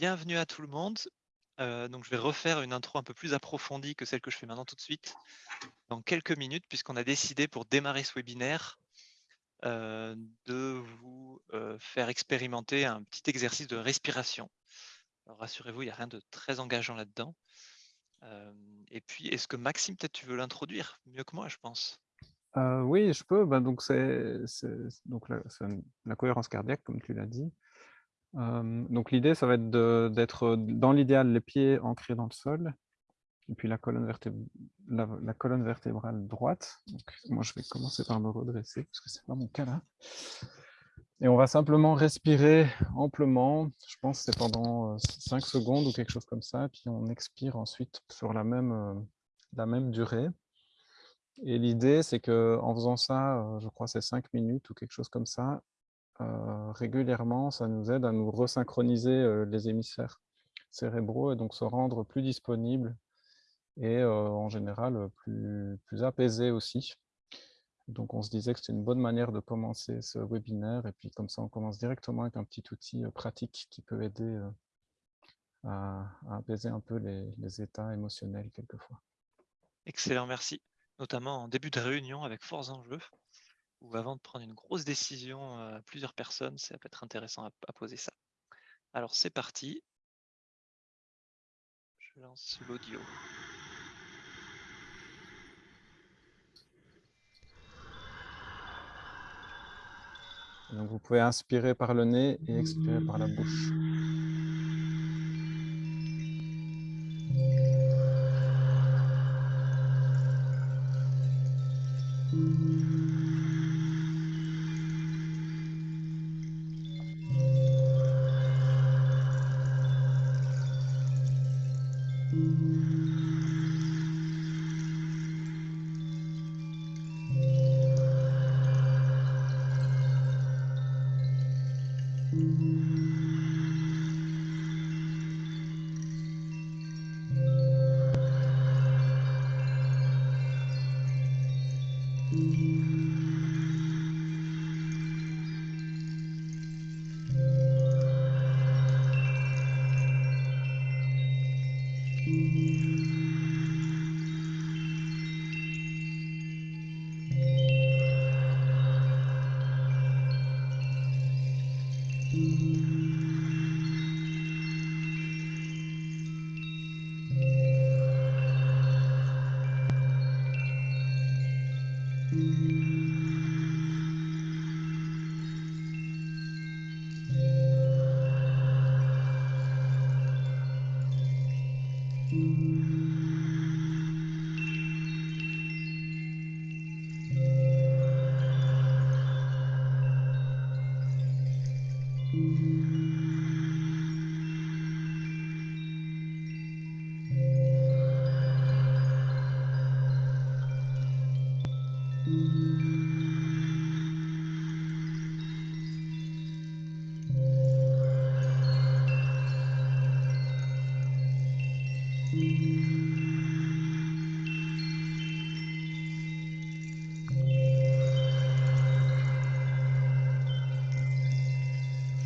bienvenue à tout le monde. Euh, donc, je vais refaire une intro un peu plus approfondie que celle que je fais maintenant tout de suite dans quelques minutes, puisqu'on a décidé pour démarrer ce webinaire euh, de vous euh, faire expérimenter un petit exercice de respiration. rassurez-vous, il n'y a rien de très engageant là-dedans. et puis, est-ce que Maxime, peut-être tu veux l'introduire mieux que moi, je pense? Oui, je peux. Ben, donc, c'est la cohérence cardiaque, comme tu l'as dit donc l'idée, ça va être d'être dans l'idéal les pieds ancrés dans le sol, et puis la colonne, vertébrale droite. Donc, moi, je vais commencer par me redresser, parce que c'est pas mon cas là. Et on va simplement respirer amplement, je pense que c'est pendant 5 secondes ou quelque chose comme ça, puis on expire ensuite sur la même, même durée. Et l'idée, c'est qu'en faisant ça, je crois c'est 5 minutes ou quelque chose comme ça, euh, régulièrement, ça nous aide à nous resynchroniser euh, les hémisphères cérébraux et donc se rendre plus disponibles et euh, en général plus, plus apaisés aussi. Donc on se disait que c'était une bonne manière de commencer ce webinaire et puis comme ça on commence directement avec un petit outil pratique qui peut aider à, apaiser un peu les, les états émotionnels quelquefois. Excellent, merci. Notamment en début de réunion avec force enjeux ou avant de prendre une grosse décision euh, à plusieurs personnes, ça peut être intéressant à, poser ça. Alors c'est parti. Je lance l'audio. Donc vous pouvez inspirer par le nez et expirer par la bouche.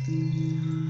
Música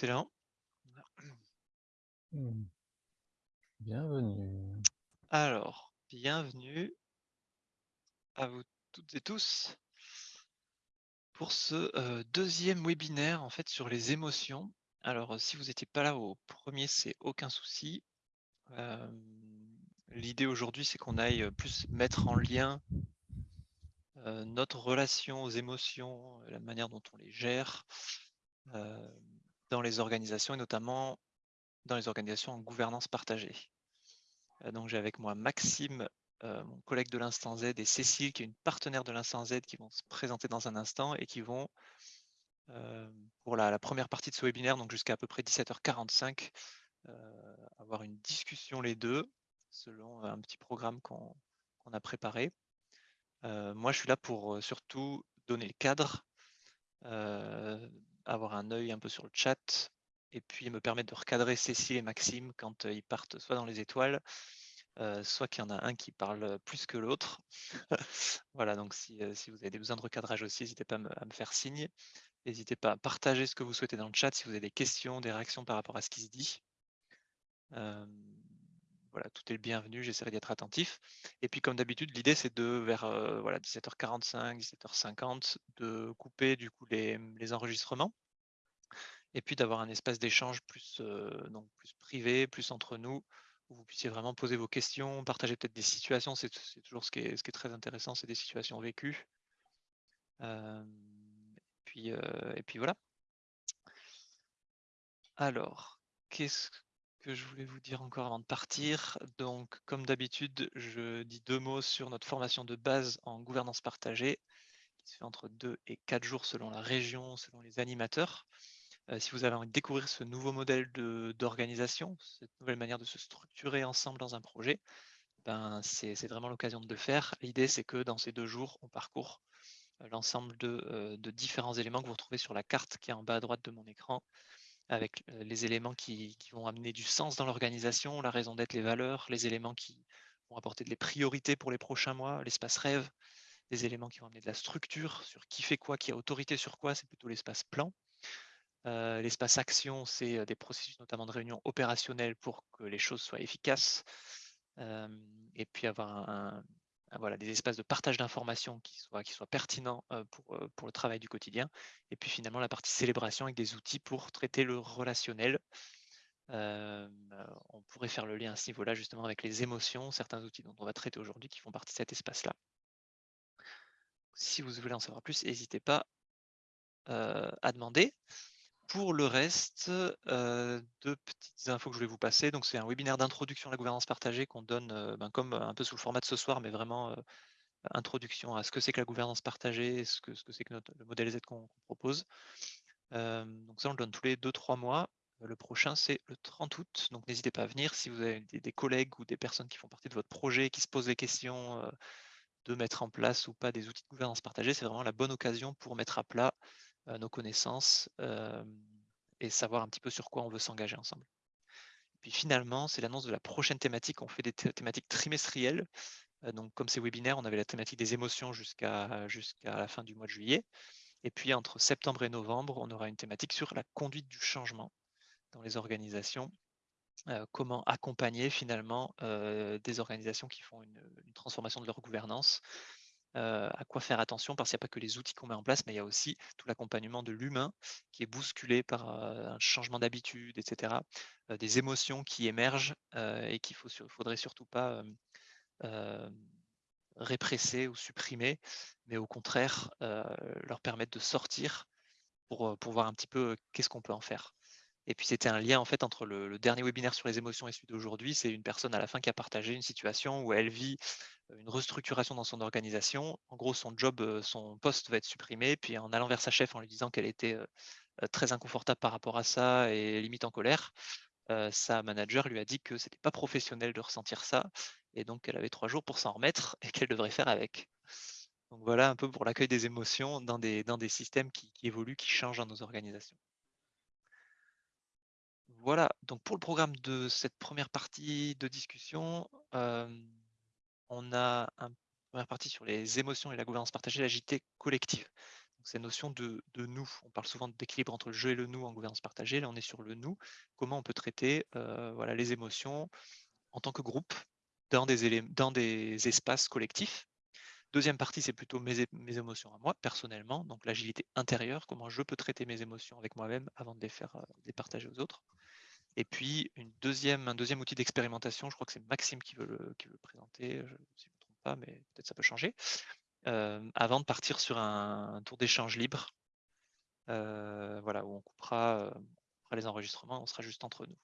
Excellent. Mmh. Bienvenue. Alors, bienvenue à vous toutes et tous pour ce euh, deuxième webinaire en fait sur les émotions. Alors, euh, si vous n'étiez pas là au premier, c'est aucun souci. Euh, l'idée aujourd'hui, c'est qu'on aille plus mettre en lien notre relation aux émotions, la manière dont on les gère dans les organisations et notamment dans les organisations en gouvernance partagée. donc j'ai avec moi Maxime, mon collègue de l'Instant Z, et Cécile, qui est une partenaire de l'Instant Z, qui vont se présenter dans un instant et qui vont, pour la, première partie de ce webinaire, donc jusqu'à à peu près 17h45, avoir une discussion les deux, selon un petit programme qu'on a préparé. moi, je suis là pour surtout donner le cadre, avoir un œil un peu sur le chat, et puis me permettre de recadrer Cécile et Maxime quand ils partent soit dans les étoiles, soit qu'il y en a un qui parle plus que l'autre. voilà, donc si, vous avez des besoins de recadrage aussi, n'hésitez pas à me, faire signe. N'hésitez pas à partager ce que vous souhaitez dans le chat si vous avez des questions, des réactions par rapport à ce qui se dit. Voilà, tout est le bienvenu, j'essaierai d'être attentif. Et puis comme d'habitude, l'idée c'est de vers voilà, 17h45, 17h50, de couper du coup les, les enregistrements et puis d'avoir un espace d'échange plus, donc plus privé, plus entre nous, où vous puissiez vraiment poser vos questions, partager peut-être des situations, c'est toujours ce qui, est, très intéressant, c'est des situations vécues. puis, et puis voilà. Alors, qu'est-ce que je voulais vous dire encore avant de partir Donc, comme d'habitude, je dis deux mots sur notre formation de base en gouvernance partagée, qui se fait entre deux et quatre jours selon la région, selon les animateurs. Euh, si vous avez envie de découvrir ce nouveau modèle d'organisation, cette nouvelle manière de se structurer ensemble dans un projet, ben, c'est vraiment l'occasion de le faire. L'idée, c'est que dans ces deux jours, on parcourt euh, l'ensemble euh, de, différents éléments que vous retrouvez sur la carte qui est en bas à droite de mon écran, avec les éléments qui, vont amener du sens dans l'organisation, la raison d'être, les valeurs, les éléments qui vont apporter des priorités pour les prochains mois, l'espace rêve, des éléments qui vont amener de la structure sur qui fait quoi, qui a autorité sur quoi, c'est plutôt l'espace plan. L'espace action, c'est des processus notamment de réunion opérationnelle pour que les choses soient efficaces. et puis avoir un, voilà, des espaces de partage d'informations qui soient, pertinents pour, pour le travail du quotidien. Et puis finalement la partie célébration avec des outils pour traiter le relationnel. on pourrait faire le lien à ce niveau-là justement avec les émotions, certains outils dont on va traiter aujourd'hui qui font partie de cet espace-là. Si vous voulez en savoir plus, n'hésitez pas à demander. Pour le reste, deux petites infos que je voulais vous passer. Donc, c'est un webinaire d'introduction à la gouvernance partagée qu'on donne ben, comme un peu sous le format de ce soir, mais vraiment introduction à ce que c'est que la gouvernance partagée, ce que c'est que, notre, le modèle Z qu'on propose. donc ça, on le donne tous les 2-3 mois. Le prochain, c'est le 30 août. Donc n'hésitez pas à venir si vous avez des, collègues ou des personnes qui font partie de votre projet, qui se posent des questions de mettre en place ou pas des outils de gouvernance partagée. C'est vraiment la bonne occasion pour mettre à plat nos connaissances et savoir un petit peu sur quoi on veut s'engager ensemble. puis finalement, c'est l'annonce de la prochaine thématique. On fait des thématiques trimestrielles. donc comme ces webinaires, on avait la thématique des émotions jusqu'à jusqu'à la fin du mois de juillet. Et puis entre septembre et novembre, on aura une thématique sur la conduite du changement dans les organisations. comment accompagner finalement des organisations qui font une, transformation de leur gouvernance à quoi faire attention parce qu'il n'y a pas que les outils qu'on met en place, mais il y a aussi tout l'accompagnement de l'humain qui est bousculé par un changement d'habitude, etc. des émotions qui émergent et qu'il ne faudrait surtout pas répresser ou supprimer, mais au contraire leur permettre de sortir pour, pour voir un petit peu qu'est-ce qu'on peut en faire. Et puis c'était un lien en fait entre le, dernier webinaire sur les émotions et celui d'aujourd'hui. C'est une personne à la fin qui a partagé une situation où elle vit une restructuration dans son organisation. En gros, son job, son poste va être supprimé. Puis en allant vers sa chef en lui disant qu'elle était très inconfortable par rapport à ça et limite en colère, sa manager lui a dit que c'était pas professionnel de ressentir ça et donc qu'elle avait trois jours pour s'en remettre et qu'elle devrait faire avec. Donc voilà un peu pour l'accueil des émotions dans des, dans des systèmes qui, évoluent, qui changent dans nos organisations. Voilà, donc pour le programme de cette première partie de discussion, on a une première partie sur les émotions et la gouvernance partagée, l'agilité collective. Donc, cette notion de, nous, on parle souvent d'équilibre entre le jeu et le nous en gouvernance partagée. Là, on est sur le nous. Comment on peut traiter voilà, les émotions en tant que groupe dans des, espaces collectifs? Deuxième partie, c'est plutôt mes, émotions à moi, personnellement. Donc l'agilité intérieure, comment je peux traiter mes émotions avec moi-même avant de les faire les partager aux autres. Et puis un deuxième outil d'expérimentation, je crois que c'est Maxime qui veut le, présenter, je, si je ne me trompe pas, mais peut-être ça peut changer, euh, avant de partir sur un, tour d'échange libre, euh, voilà, où on coupera, euh, on coupera, les enregistrements, on sera juste entre nous.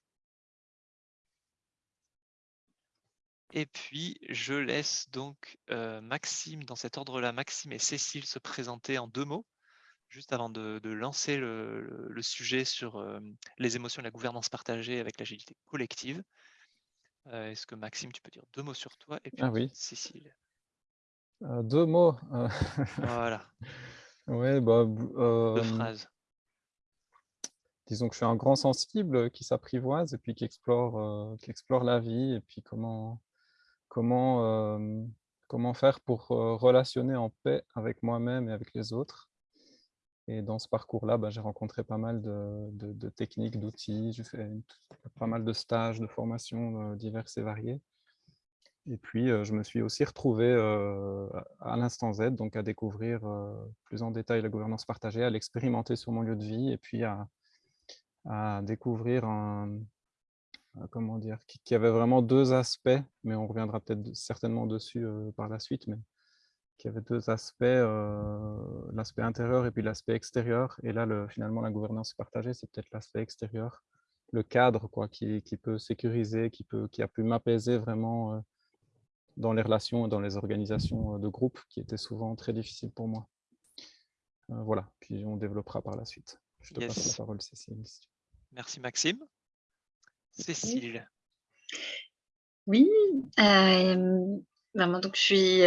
Et puis, je laisse donc Maxime, dans cet ordre-là, Maxime et Cécile se présenter en deux mots juste avant de, lancer le, sujet sur les émotions et la gouvernance partagée avec l'agilité collective. Est-ce que Maxime, tu peux dire deux mots sur toi et puis ah oui. Cécile? Deux mots. voilà. Ouais, bah, deux phrases. Disons que je suis un grand sensible qui s'apprivoise et puis qui explore, qui explore la vie et puis comment, comment, comment faire pour relationner en paix avec moi-même et avec les autres. Et dans ce parcours-là, bah, j'ai rencontré pas mal de, techniques, d'outils. J'ai fait pas mal de stages, de formations euh, diverses et variées. Et puis, euh, je me suis aussi retrouvé euh, à l'instant Z, donc à découvrir plus en détail la gouvernance partagée, à l'expérimenter sur mon lieu de vie, et puis à, découvrir un, comment dire, qui, avait vraiment deux aspects, mais on reviendra peut-être certainement dessus par la suite, mais qui avait deux aspects, euh, l'aspect intérieur et puis l'aspect extérieur. Et là, le, finalement, la gouvernance partagée, c'est peut-être l'aspect extérieur, le cadre quoi, qui, qui, peut sécuriser, qui, peut, qui a pu m'apaiser vraiment euh, dans les relations et dans les organisations euh, de groupe qui étaient souvent très difficiles pour moi. voilà, puis on développera par la suite. Je te passe la parole, Cécile. Merci Maxime. Cécile. Oui, donc, je suis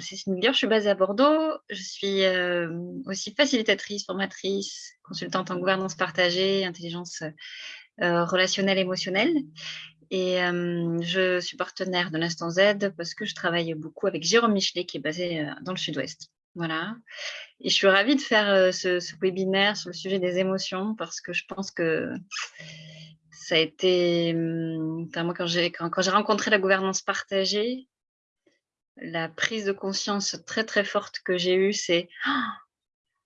Cécine Miguel, je suis basée à Bordeaux. Je suis aussi facilitatrice, formatrice, consultante en gouvernance partagée, intelligence relationnelle, émotionnelle. Et je suis partenaire de l'Instant Z parce que je travaille beaucoup avec Jérôme Michelet qui est basé dans le sud-ouest. Voilà. Et je suis ravie de faire ce, webinaire sur le sujet des émotions parce que je pense que ça a été, moi, quand j'ai rencontré la gouvernance partagée, la prise de conscience très très forte que j'ai eue, c'est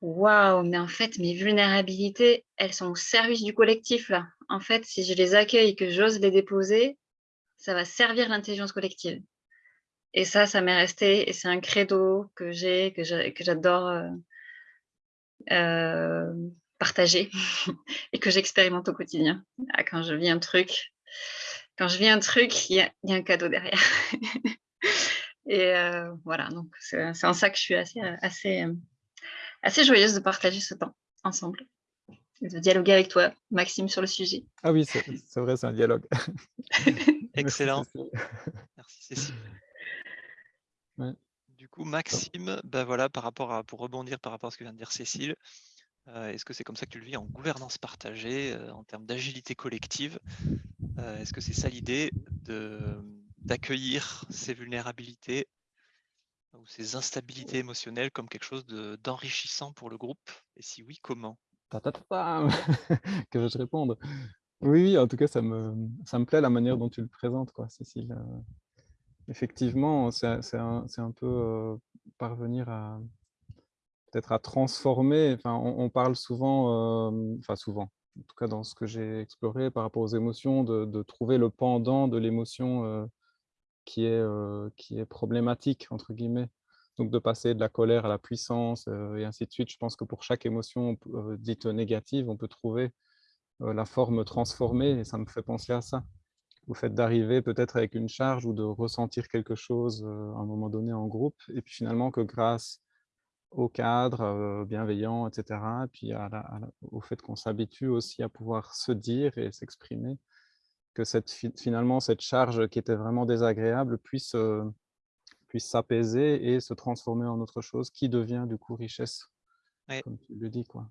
waouh, mais en fait, mes vulnérabilités, elles sont au service du collectif. En fait, si je les accueille et que j'ose les déposer, ça va servir l'intelligence collective. Et ça, ça m'est resté et c'est un credo que j'ai, que j'adore euh, euh, partager et que j'expérimente au quotidien. Ah, quand je vis un truc, quand je vis un truc, il y, a un cadeau derrière. Et voilà, donc c'est en ça que je suis assez, assez, assez joyeuse de partager ce temps ensemble de dialoguer avec toi, Maxime, sur le sujet. Ah oui, c'est vrai, c'est un dialogue. Excellent. Merci Cécile. Du coup, Maxime, ben voilà, par rapport à, pour rebondir par rapport à ce que vient de dire Cécile, euh, est-ce que c'est comme ça que tu le vis en gouvernance partagée, euh, en termes d'agilité collective euh, Est-ce que c'est ça l'idée d'accueillir ces vulnérabilités ou ces instabilités émotionnelles comme quelque chose d'enrichissant pour le groupe? Et si oui, comment? Que je te réponde. Oui, en tout cas, ça me, ça me plaît la manière dont tu le présentes, quoi, Cécile. Euh, effectivement, c'est un, un, peu euh, parvenir à peut-être à transformer. Enfin, on, parle souvent, euh, enfin souvent, en tout cas dans ce que j'ai exploré par rapport aux émotions, de, de trouver le pendant de l'émotion qui est qui est problématique entre guillemets. Donc de passer de la colère à la puissance et ainsi de suite. Je pense que pour chaque émotion dite négative, on peut trouver la forme transformée et ça me fait penser à ça. Au fait d'arriver peut-être avec une charge ou de ressentir quelque chose à un moment donné en groupe et puis finalement que grâce au cadre bienveillant, etc., et puis au fait qu'on s'habitue aussi à pouvoir se dire et s'exprimer, que cette, finalement cette charge qui était vraiment désagréable puisse puisse s'apaiser et se transformer en autre chose qui devient du coup richesse, comme tu le dis. Quoi.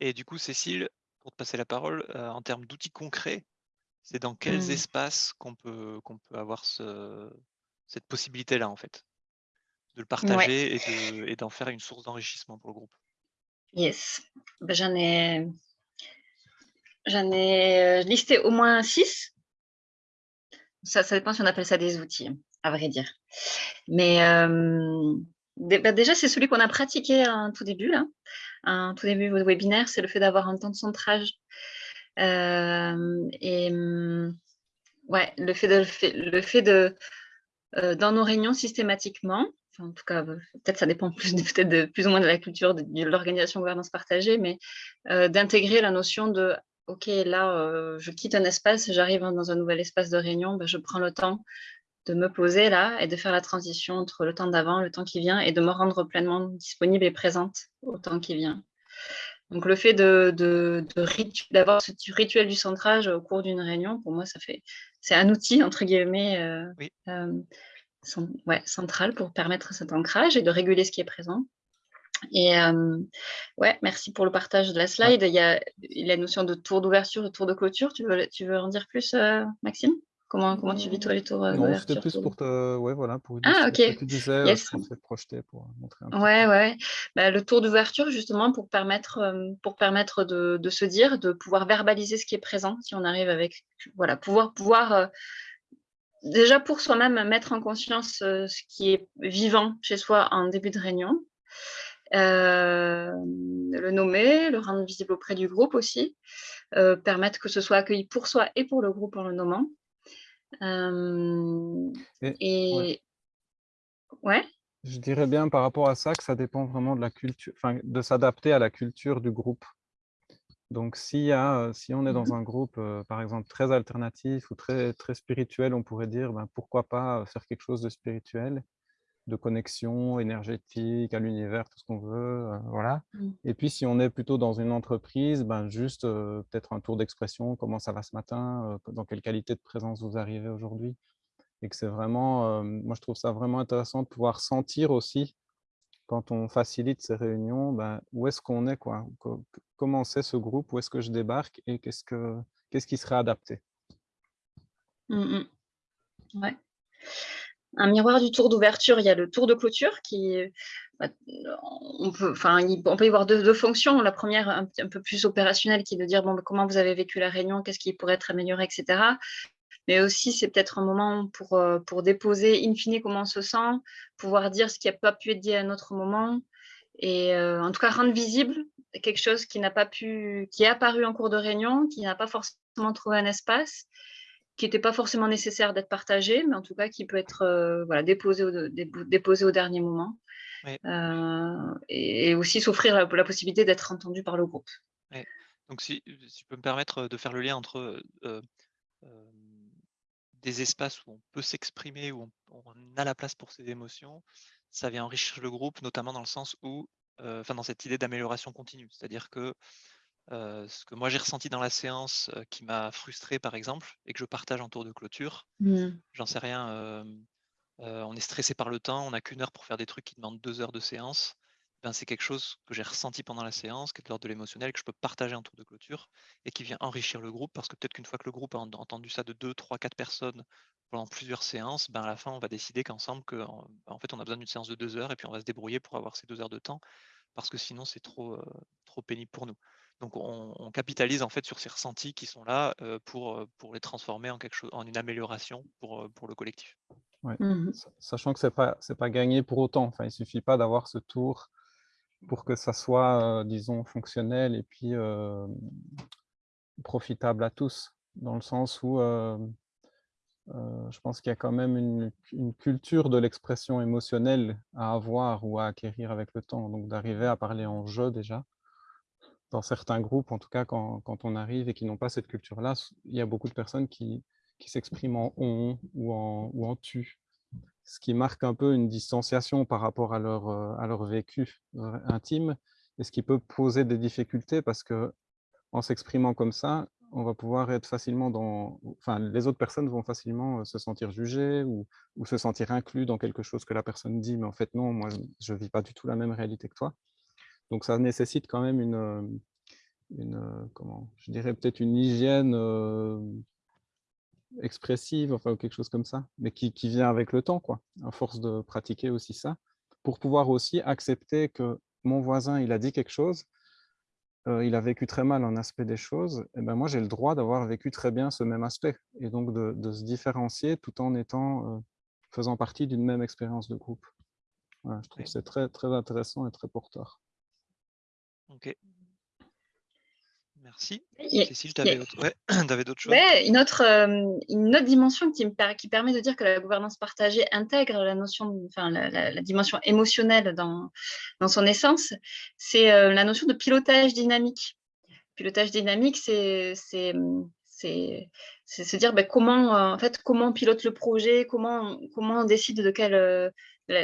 Et du coup, Cécile, pour te passer la parole, euh, en termes d'outils concrets, c'est dans quels mmh. espaces qu'on peut, qu'on peut avoir ce, cette possibilité-là, en fait, de le partager et d'en faire une source d'enrichissement pour le groupe? Yes, ben, j'en ai, j'en ai euh, listé au moins six. Ça, ça dépend si on appelle ça des outils à vrai dire. Mais bah, déjà, c'est celui qu'on a pratiqué en tout début, là. Un tout début de webinaire, c'est le fait d'avoir un temps de centrage. et ouais, le fait de, le fait de dans nos réunions systématiquement, en tout cas, peut-être ça dépend plus, peut-être de, plus ou moins de la culture de, de l'organisation gouvernance partagée, mais d'intégrer la notion de OK, là, je quitte un espace, j'arrive dans un nouvel espace de réunion, ben, je prends le temps de me poser là et de faire la transition entre le temps d'avant, le temps qui vient et de me rendre pleinement disponible et présente au temps qui vient. Donc le fait de, d'avoir ce rituel du centrage au cours d'une réunion, pour moi, ça fait, c'est un outil entre guillemets euh, euh, ouais, central pour permettre cet ancrage et de réguler ce qui est présent. Et euh, ouais, merci pour le partage de la slide. Il y a la notion de tour d'ouverture et tour de clôture. Tu veux, tu veux en dire plus, Maxime? Comment, comment tu vis toi les tours euh, Non, c'était plus pour te, ouais, voilà, pour ah, ok. Ce que tu disais, euh, yes. projeter pour montrer un peu. Ouais, ouais. Bah, le tour d'ouverture, justement, pour permettre, euh, pour permettre de, de, se dire, de pouvoir verbaliser ce qui est présent, si on arrive avec, voilà, pouvoir, pouvoir déjà pour soi-même mettre en conscience ce qui est vivant chez soi en début de réunion, le nommer, le rendre visible auprès du groupe aussi, permettre que ce soit accueilli pour soi et pour le groupe en le nommant. Et, ouais. Je dirais bien par rapport à ça que ça dépend vraiment de la culture, enfin, de s'adapter à la culture du groupe. Donc, si, y a, si on est dans mmh un groupe, par exemple, très alternatif ou très, très spirituel, on pourrait dire ben, pourquoi pas faire quelque chose de spirituel de connexion énergétique à l'univers, tout ce qu'on veut, euh, voilà. Mmh. Et puis, si on est plutôt dans une entreprise, ben, juste euh, peut-être un tour d'expression, comment ça va ce matin, euh, dans quelle qualité de présence vous arrivez aujourd'hui. Et que c'est vraiment, moi je trouve ça vraiment intéressant de pouvoir sentir aussi, quand on facilite ces réunions, ben, où est-ce qu'on est, quoi, comment c'est ce groupe, où est-ce que je débarque? Et qu'est-ce, que, qu'est-ce qui serait adapté? Mmh ouais un miroir du tour d'ouverture, il y a le tour de clôture qui, bah, on peut, enfin, on peut y voir deux, fonctions. La première, un, peu plus opérationnelle, qui est de dire bon, bah, comment vous avez vécu la réunion, qu'est-ce qui pourrait être amélioré, etc. Mais aussi, c'est peut-être un moment pour, euh, pour déposer in fine comment on se sent, pouvoir dire ce qui n'a pas pu être dit à un autre moment, et euh, en tout cas rendre visible quelque chose qui n'a pas pu, qui est apparu en cours de réunion, qui n'a pas forcément trouvé un espace, qui n'était pas forcément nécessaire d'être partagé, mais en tout cas qui peut être euh, voilà, déposé, au, déposé au dernier moment. Euh, et, aussi s'offrir la, possibilité d'être entendu par le groupe. Donc si, si, je peux me permettre de faire le lien entre euh, des espaces où on peut s'exprimer, où on, a la place pour ses émotions, ça vient enrichir le groupe, notamment dans le sens où, enfin dans cette idée d'amélioration continue. C'est-à-dire que ce que moi j'ai ressenti dans la séance qui m'a frustré par exemple, et que je partage en tour de clôture, mmh. j'en sais rien, on est stressé par le temps, on n'a qu'une heure pour faire des trucs qui demandent deux heures de séance. Ben, c'est quelque chose que j'ai ressenti pendant la séance, qui est de l'ordre de l'émotionnel, que je peux partager en tour de clôture et qui vient enrichir le groupe parce que peut-être qu'une fois que le groupe a entendu ça de deux, trois, quatre personnes pendant plusieurs séances, ben à la fin, on va décider qu'ensemble, que, en, ben, fait, on a besoin d'une séance de deux heures et puis on va se débrouiller pour avoir ces deux heures de temps parce que sinon, c'est trop, trop pénible pour nous. Donc, on, capitalise en fait sur ces ressentis qui sont là pour, pour les transformer en quelque chose, en une amélioration pour, pour le collectif. Mmh sachant que ce n'est pas, pas gagné pour autant. Enfin, il ne suffit pas d'avoir ce tour pour que ça soit, disons, fonctionnel et puis profitable à tous, dans le sens où je pense qu'il y a quand même une, une culture de l'expression émotionnelle à avoir ou à acquérir avec le temps, donc d'arriver à parler en jeu déjà. Dans certains groupes, en tout cas, quand, quand on arrive et qui n'ont pas cette culture-là, il y a beaucoup de personnes qui, qui s'expriment en on ou en, ou en tu ce qui marque un peu une distanciation par rapport à leur, euh, à leur vécu euh, intime, et ce qui peut poser des difficultés parce que en s'exprimant comme ça, on va pouvoir être facilement dans... Enfin, les autres personnes vont facilement euh, se sentir jugées ou, ou se sentir inclus dans quelque chose que la personne dit, mais en fait, non, moi, je ne vis pas du tout la même réalité que toi. Donc, ça nécessite quand même une, une comment, je dirais peut-être une hygiène expressive, enfin quelque chose comme ça, mais qui, qui, vient avec le temps, quoi, à force de pratiquer aussi ça, pour pouvoir aussi accepter que mon voisin, il a dit quelque chose, euh, il a vécu très mal un aspect des choses, et ben moi j'ai le droit d'avoir vécu très bien ce même aspect, et donc de, de se différencier tout en étant, euh, faisant partie d'une même expérience de groupe. je trouve que c'est très, très intéressant et très porteur. Ok, Merci. Cécile, tu avais, d'autres choses? Une, autre, euh, une autre dimension qui, me, qui permet de dire que la gouvernance partagée intègre la notion, enfin, la, dimension émotionnelle dans, dans son essence, c'est euh, la notion de pilotage dynamique. Pilotage dynamique, c'est se dire ben, comment, euh, en fait, comment on pilote le projet, comment, comment on décide de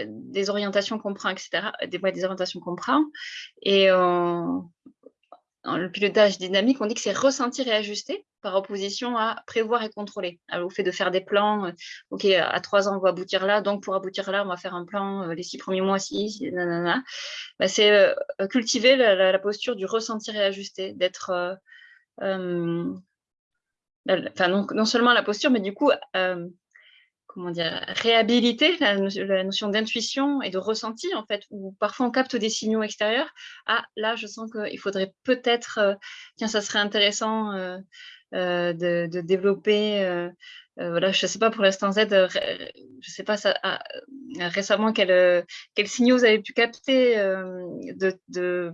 des orientations qu'on prend, etc., des, des orientations qu'on prend. Et dans le pilotage dynamique, on dit que c'est ressentir et ajuster par opposition à prévoir et contrôler. Alors, au fait de faire des plans, euh, OK, à trois ans, on va aboutir là, donc pour aboutir là, on va faire un plan euh, les six premiers mois, si, nanana. Bah, c'est euh, cultiver la, posture du ressentir et ajuster, d'être... non, non, seulement la posture, mais du coup, comment dire, réhabiliter la, notion d'intuition et de ressenti, en fait, où parfois on capte des signaux extérieurs. Ah, là, je sens qu'il faudrait peut-être, euh, tiens, ça serait intéressant euh, euh, de, développer, voilà, je ne sais pas pour l'instant Z, je ne sais pas ça, ah, récemment quels signaux vous avez pu capter de, de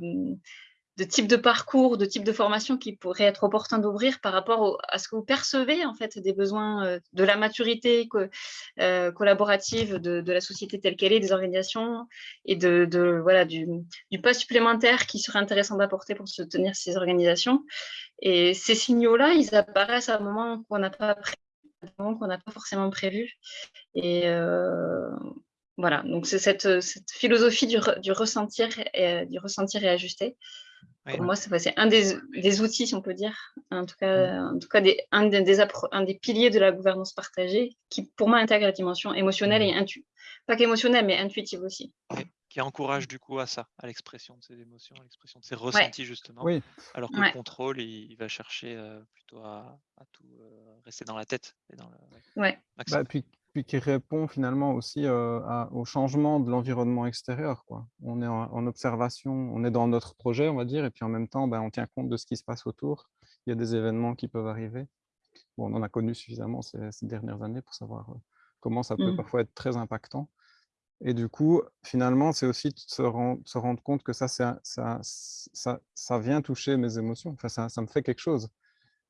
de type de parcours, de type de formation qui pourrait être opportun d'ouvrir par rapport à ce que vous percevez en fait des besoins euh, de la maturité euh, collaborative de, la société telle qu'elle est, des organisations et de, voilà du, pas supplémentaire qui serait intéressant d'apporter pour soutenir ces organisations. Et ces signaux-là, ils apparaissent à un moment qu'on n'a pas forcément prévu. Et euh, voilà, donc c'est cette, philosophie du, ressentir et, du ressentir et ajuster pour moi, c'est un des, outils, si on peut dire, en tout cas, en tout cas des, un, des, un des piliers de la gouvernance partagée qui, pour moi, intègre la dimension émotionnelle et intuitive. Pas qu'émotionnelle, mais intuitive aussi. qui encourage du coup à ça, à l'expression de ses émotions, à l'expression de ses ressentis, justement. Oui. Alors que le contrôle, il, va chercher euh, plutôt à, tout euh, rester dans la tête. Et dans le, ouais. Bah, puis puis qui répond finalement aussi au changement de l'environnement extérieur. Quoi. On est en, observation, on est dans notre projet, on va dire, et puis en même temps, ben, on tient compte de ce qui se passe autour. Il y a des événements qui peuvent arriver. Bon, on en a connu suffisamment ces, dernières années pour savoir comment ça peut mmh. parfois être très impactant. Et du coup, finalement, c'est aussi de se, se, rendre compte que ça, ça, ça, ça, vient toucher mes émotions. Enfin, ça, ça me fait quelque chose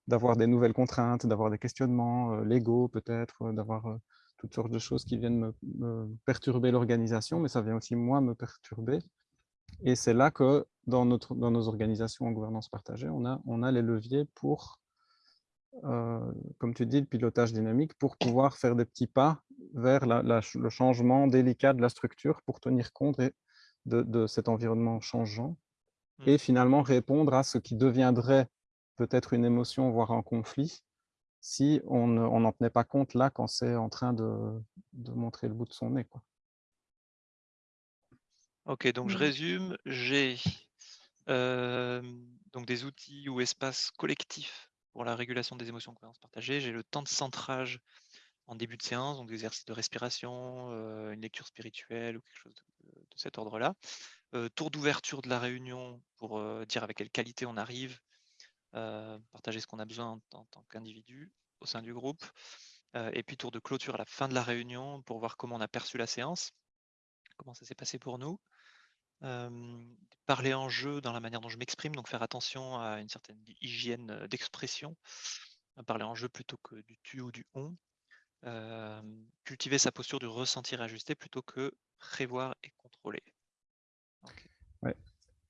d'avoir des nouvelles contraintes, d'avoir des questionnements légaux peut-être, d'avoir toutes sortes de choses qui viennent me, perturber l'organisation, mais ça vient aussi moi me perturber. Et c'est là que dans, notre, dans nos organisations en gouvernance partagée, on a, on a les leviers pour comme tu dis, le pilotage dynamique pour pouvoir faire des petits pas vers le changement délicat de la structure pour tenir compte de, cet environnement changeant mmh. et finalement répondre à ce qui deviendrait peut-être une émotion, voire un conflit, si on n'en tenait pas compte là quand c'est en train de, montrer le bout de son nez. Quoi. Ok, donc je mmh. résume, j'ai donc des outils ou espaces collectifs pour la régulation des émotions en partagées. J'ai le temps de centrage en début de séance, donc des exercices de respiration, une lecture spirituelle ou quelque chose de, cet ordre-là. tour d'ouverture de la réunion pour dire avec quelle qualité on arrive, partager ce qu'on a besoin en, tant qu'individu au sein du groupe. et puis tour de clôture à la fin de la réunion pour voir comment on a perçu la séance, comment ça s'est passé pour nous parler en jeu dans la manière dont je m'exprime, donc faire attention à une certaine hygiène d'expression, parler en jeu plutôt que du tu ou du on, cultiver sa posture du ressentir ajusté plutôt que prévoir et contrôler.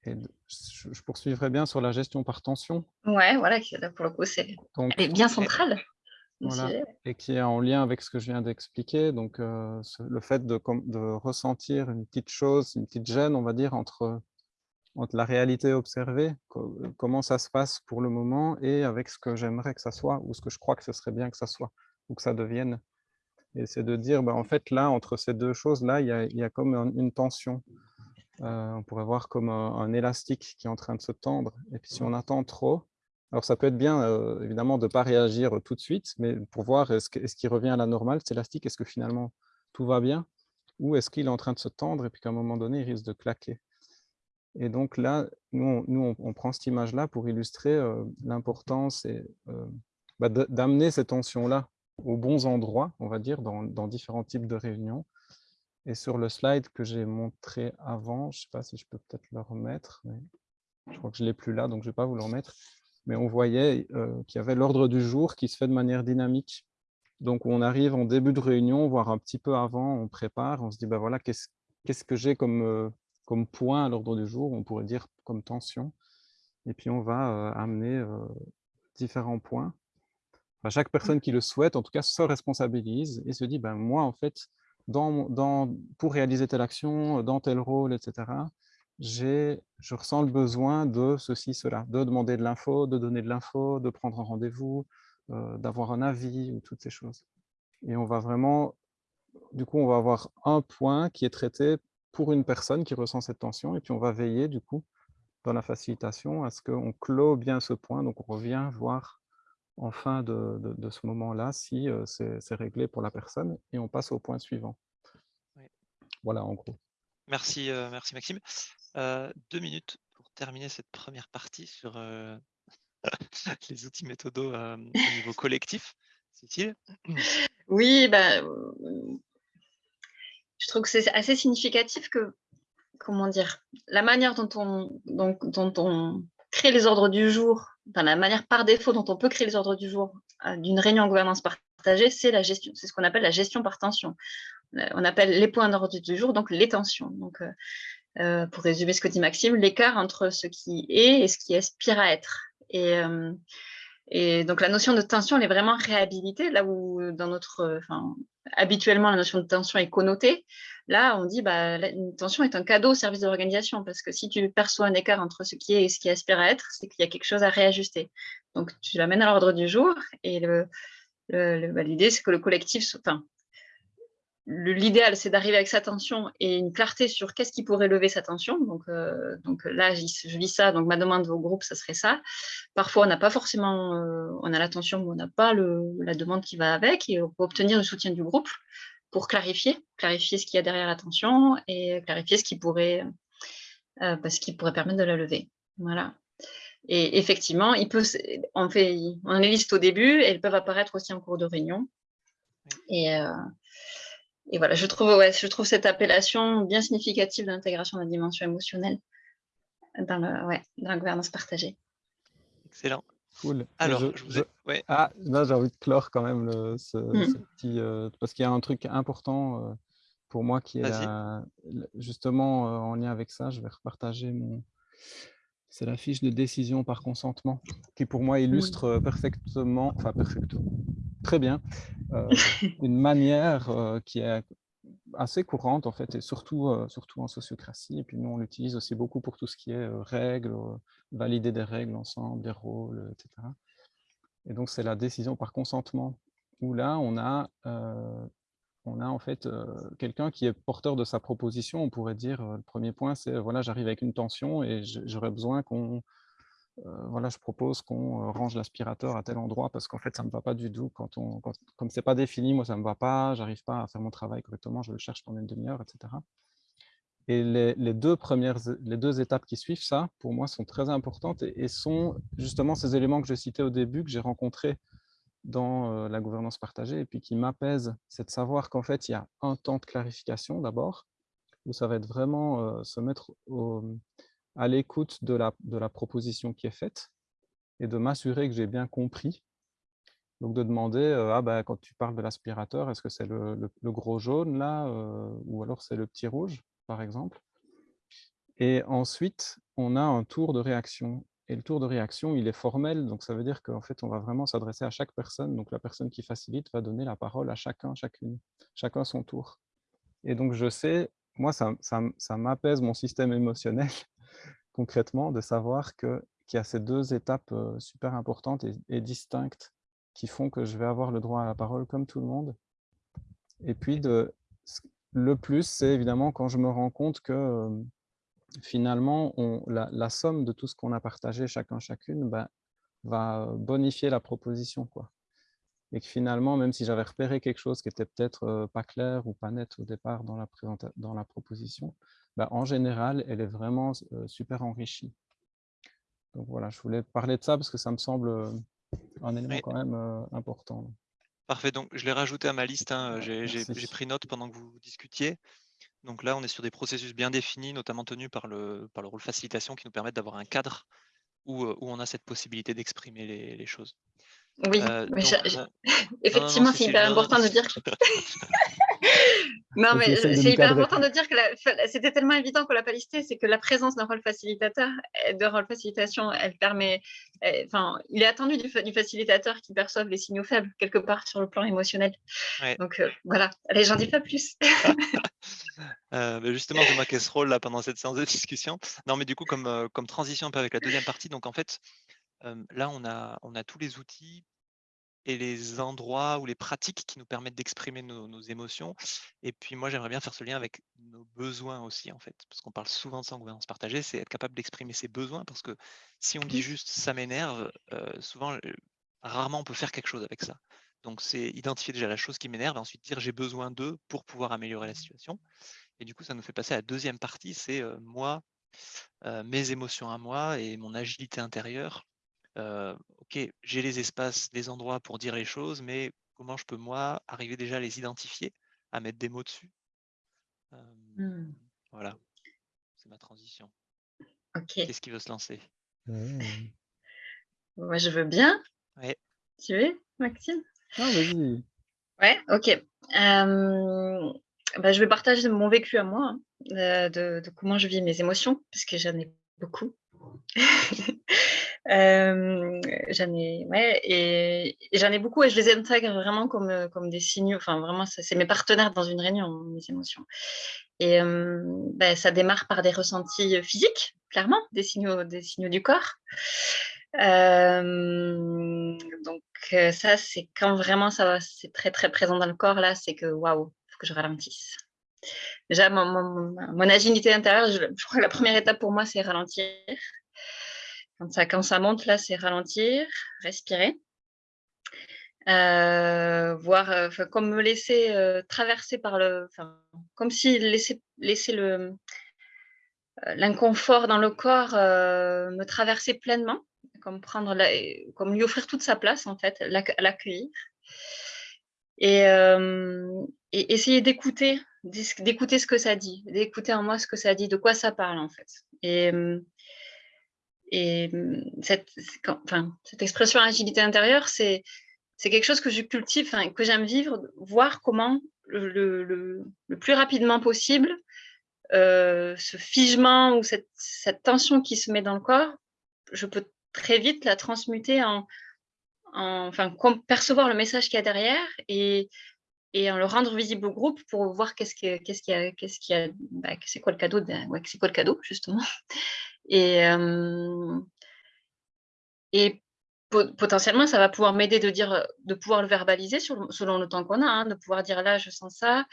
Et je, poursuivrai bien sur la gestion par tension. Ouais, voilà, pour le coup, c'est bien centrale et qui est en lien avec ce que je viens d'expliquer. Donc, euh, le fait de, de, ressentir une petite chose, une petite gêne, on va dire, entre, entre la réalité observée, comment ça se passe pour le moment, et avec ce que j'aimerais que ça soit, ou ce que je crois que ce serait bien que ça soit, ou que ça devienne. Et c'est de dire, ben, en fait, là, entre ces deux choses-là, il y a, y a, comme une tension. Euh, on pourrait voir comme un, élastique qui est en train de se tendre. Et puis, si on attend trop, alors, ça peut être bien, euh, évidemment, de ne pas réagir tout de suite, mais pour voir est-ce qu'il revient à la normale, cet élastique, est-ce que finalement tout va bien ou est-ce qu'il est en train de se tendre et puis qu'à un moment donné, il risque de claquer. Et donc là, nous, on, on, prend cette image-là pour illustrer euh, l'importance euh, bah, d'amener ces tensions-là aux bons endroits, on va dire, dans, différents types de réunions. Et sur le slide que j'ai montré avant, je ne sais pas si je peux peut-être le remettre, mais je crois que je ne l'ai plus là, donc je ne vais pas vous le remettre mais on voyait euh, qu'il y avait l'ordre du jour qui se fait de manière dynamique. Donc, on arrive en début de réunion, voire un petit peu avant, on prépare, on se dit, ben voilà, qu'est-ce que j'ai comme, euh, comme point à l'ordre du jour On pourrait dire comme tension. Et puis, on va euh, amener différents points. chaque personne qui le souhaite, en tout cas, se responsabilise et se dit, ben moi, en fait, dans, pour réaliser telle action, dans tel rôle, etc., je ressens le besoin de ceci, cela, de demander de l'info, de donner de l'info, de prendre un rendez-vous, euh, d'avoir un avis ou toutes ces choses. Et on va vraiment, du coup, on va avoir un point qui est traité pour une personne qui ressent cette tension et puis on va veiller, du coup, dans la facilitation à ce qu'on clôt bien ce point. Donc, on revient voir en fin de, ce moment-là si euh, c'est réglé pour la personne et on passe au point suivant. Voilà, en gros. Merci, euh, merci Maxime. Euh, deux minutes pour terminer cette première partie sur euh, les outils méthodos au niveau collectif. Cécile Oui, bah, je trouve que c'est assez significatif que, comment dire, la manière dont on, dont, dont on crée les ordres du jour, enfin, la manière par défaut dont on peut créer les ordres du jour d'une réunion en gouvernance partagée, c'est la gestion, c'est ce qu'on appelle la gestion par tension. On appelle les points d'ordre du jour, donc les tensions. Donc, euh, pour résumer ce que dit Maxime, l'écart entre ce qui est et ce qui aspire à être. Euh, et donc la notion de tension, elle est vraiment réhabilitée, là où dans notre, enfin, habituellement la notion de tension est connotée. Là, on dit bah, une tension est un cadeau au service de l'organisation, parce que si tu perçois un écart entre ce qui est et ce qui aspire à être, c'est qu'il y a quelque chose à réajuster. Donc tu l'amènes à l'ordre du jour, et bah, l'idée, c'est que le collectif, enfin, l'idéal, c'est d'arriver avec sa tension et une clarté sur qu'est-ce qui pourrait lever sa tension. Donc, euh, donc là, je vis ça, donc ma demande au groupe, ça serait ça. Parfois, on n'a pas forcément, euh, on a la tension, mais on n'a pas la demande qui va avec, et on peut obtenir le soutien du groupe pour clarifier, clarifier ce qu'il y a derrière la tension et clarifier ce qui pourrait, euh, bah, qui pourrait permettre de la lever. Voilà. Et effectivement, il peut, on, fait, on les liste au début, et elles peuvent apparaître aussi en cours de réunion. Et, euh, et voilà, je trouve, ouais, je trouve cette appellation bien significative de l'intégration de la dimension émotionnelle dans, le, ouais, dans la gouvernance partagée. Excellent. Cool. Alors, je, vous Ouais. Ah, là, j'ai envie de clore quand même le, ce, hmm. petit... Euh, parce qu'il y a un truc important euh, pour moi qui est justement euh, en lien avec ça. Je vais repartager mon, C'est la fiche de décision par consentement qui, pour moi, illustre euh, perfectement, enfin perfectement, très bien, euh, une manière euh, qui est assez courante, en fait, et surtout, surtout en sociocratie. Et puis nous, on l'utilise aussi beaucoup pour tout ce qui est règles, valider des règles ensemble, des rôles, etc. Et donc, c'est la décision par consentement, où là, on a on a en fait quelqu'un qui est porteur de sa proposition. On pourrait dire, le premier point, c'est, voilà, j'arrive avec une tension et j'aurais besoin qu'on, voilà, je propose qu'on range l'aspirateur à tel endroit parce qu'en fait, ça ne me va pas du tout. Quand on, comme ce n'est pas défini, moi, ça ne me va pas, j'arrive pas à faire mon travail correctement, je le cherche pendant une demi-heure, etc. Et les, deux premières, les deux étapes qui suivent ça, pour moi, sont très importantes et, sont justement ces éléments que je citais au début, que j'ai rencontrés dans la gouvernance partagée et puis qui m'apaise, c'est de savoir qu'en fait, il y a un temps de clarification d'abord, où ça va être vraiment se mettre à l'écoute de la, proposition qui est faite et de m'assurer que j'ai bien compris. Donc de demander, ah ben, quand tu parles de l'aspirateur, est-ce que c'est le, gros jaune là, ou alors c'est le petit rouge, par exemple? Et ensuite, on a un tour de réaction. Et le tour de réaction, il est formel, donc ça veut dire qu'en fait, on va vraiment s'adresser à chaque personne. Donc la personne qui facilite va donner la parole à chacun, chacune, chacun son tour. Et donc je sais, moi, ça, ça, m'apaise mon système émotionnel, concrètement, de savoir qu'il y a ces deux étapes super importantes et, distinctes qui font que je vais avoir le droit à la parole comme tout le monde. Et puis, de, le plus, c'est évidemment quand je me rends compte que finalement, on, la, somme de tout ce qu'on a partagé chacun, chacune, ben, va bonifier la proposition. Quoi. Et que finalement, même si j'avais repéré quelque chose qui était peut-être pas clair ou pas net au départ dans la, dans la proposition, ben, en général, elle est vraiment euh, super enrichie. Donc voilà, je voulais parler de ça parce que ça me semble euh, un élément quand même important. Parfait, donc je l'ai rajouté à ma liste, hein. j'ai pris note pendant que vous discutiez. Donc là, on est sur des processus bien définis, notamment tenus par le, par le rôle facilitation, qui nous permettent d'avoir un cadre où, où, on a cette possibilité d'exprimer les, les, choses. Oui, euh, euh, effectivement, c'est hyper important de dire que... non, mais c'est hyper important de dire que c'était tellement évident qu'on l'a pas listé, c'est que la présence d'un rôle facilitateur, de rôle facilitation, elle permet, enfin, il est attendu du, du, facilitateur qui perçoive les signaux faibles quelque part sur le plan émotionnel. Donc euh, voilà, allez, j'en dis pas plus. euh, justement, je marqué ce rôle là pendant cette séance de discussion. Non, mais du coup, comme, comme transition un peu avec la deuxième partie, donc en fait, là, on a, on a tous les outils et les endroits ou les pratiques qui nous permettent d'exprimer nos, émotions. Et puis moi, j'aimerais bien faire ce lien avec nos besoins aussi, en fait, parce qu'on parle souvent de ça en gouvernance partagée, c'est être capable d'exprimer ses besoins, parce que si on dit juste « ça m'énerve souvent, rarement on peut faire quelque chose avec ça. Donc c'est identifier déjà la chose qui m'énerve, et ensuite dire « j'ai besoin d'eux pour pouvoir améliorer la situation ». Et du coup, ça nous fait passer à la deuxième partie, c'est moi, mes émotions à moi et mon agilité intérieure ok, j'ai les espaces, les endroits pour dire les choses, mais comment je peux, moi, arriver déjà à les identifier, à mettre des mots dessus? Mmh. Voilà, c'est ma transition. Ok. Qu'est-ce qui veut se lancer? Mmh. Moi, je veux bien. Ouais. Tu veux, Maxime? Ah, vas-y. Ouais, ok. Bah, je vais partager mon vécu à moi, hein, de, de, comment je vis mes émotions, parce que j'en ai beaucoup. j'en ai, ouais, et, j'en ai beaucoup et je les intègre vraiment comme, comme des signaux. Enfin, vraiment, c'est mes partenaires dans une réunion, mes émotions. Et ben, ça démarre par des ressentis physiques, clairement, des signaux, des signaux du corps. donc ça, c'est quand vraiment ça c'est très très présent dans le corps là, c'est que waouh, faut que je ralentisse. Déjà, mon, agilité intérieure, je, crois que la première étape pour moi, c'est ralentir. Quand ça, monte, là, c'est ralentir, respirer. Euh, voir, euh, comme me laisser euh, traverser par le, comme si laisser, laisser le l'inconfort dans le corps me traverser pleinement, comme prendre, comme lui offrir toute sa place en fait, l'accueillir et, essayer d'écouter, d'écouter ce que ça dit, d'écouter en moi ce que ça dit, de quoi ça parle en fait. Et et mmh, cette, expression agilité intérieure, c'est quelque chose que je cultive, que j'aime vivre, voir comment le, le, plus rapidement possible, euh, ce figement ou cette, tension qui se met dans le corps je peux très vite la transmuter en, percevoir le message qu'il y a derrière et, en le rendre visible au groupe pour voir qu'est-ce qu'il y a, bah, c'est quoi le cadeau, c'est quoi le cadeau justement. Et, potentiellement, ça va pouvoir m'aider de de pouvoir le verbaliser selon le temps qu'on a, hein, de pouvoir dire là, je sens ça,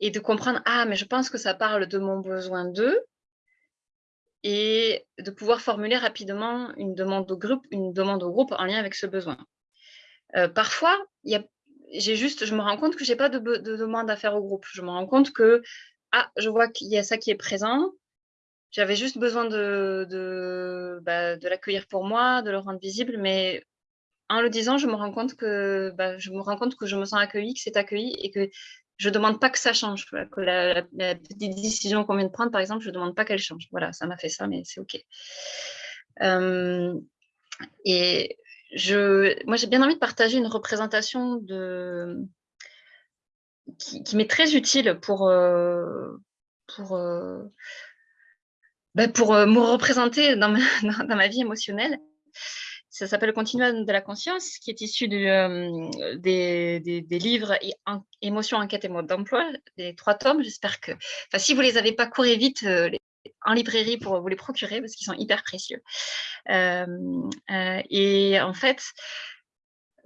et de comprendre, ah, mais je pense que ça parle de mon besoin d'eux, et de pouvoir formuler rapidement une demande au groupe, une demande au groupe en lien avec ce besoin. Parfois, j'ai juste, je me rends compte que j'ai pas de, demande à faire au groupe. Je me rends compte que, ah, je vois qu'il y a ça qui est présent. J'avais juste besoin bah, de l'accueillir pour moi, de le rendre visible, mais en le disant, je me rends compte que, bah, je me rends compte que je me sens accueillie, que c'est accueilli et que je ne demande pas que ça change. Que la, petite décision qu'on vient de prendre, par exemple, je ne demande pas qu'elle change. Voilà, ça m'a fait ça, mais c'est OK. Euh, et je, moi, j'ai bien envie de partager une représentation qui, m'est très utile pour, euh, pour, euh, ben, pour me représenter dans ma, vie émotionnelle. Ça s'appelle le continuum de la conscience, qui est issu euh, des, des, livres Émotions, enquête et mode d'emploi, les trois tomes. J'espère que, enfin, si vous les avez pas, courez vite euh, en librairie pour vous les procurer parce qu'ils sont hyper précieux. Euh, et en fait,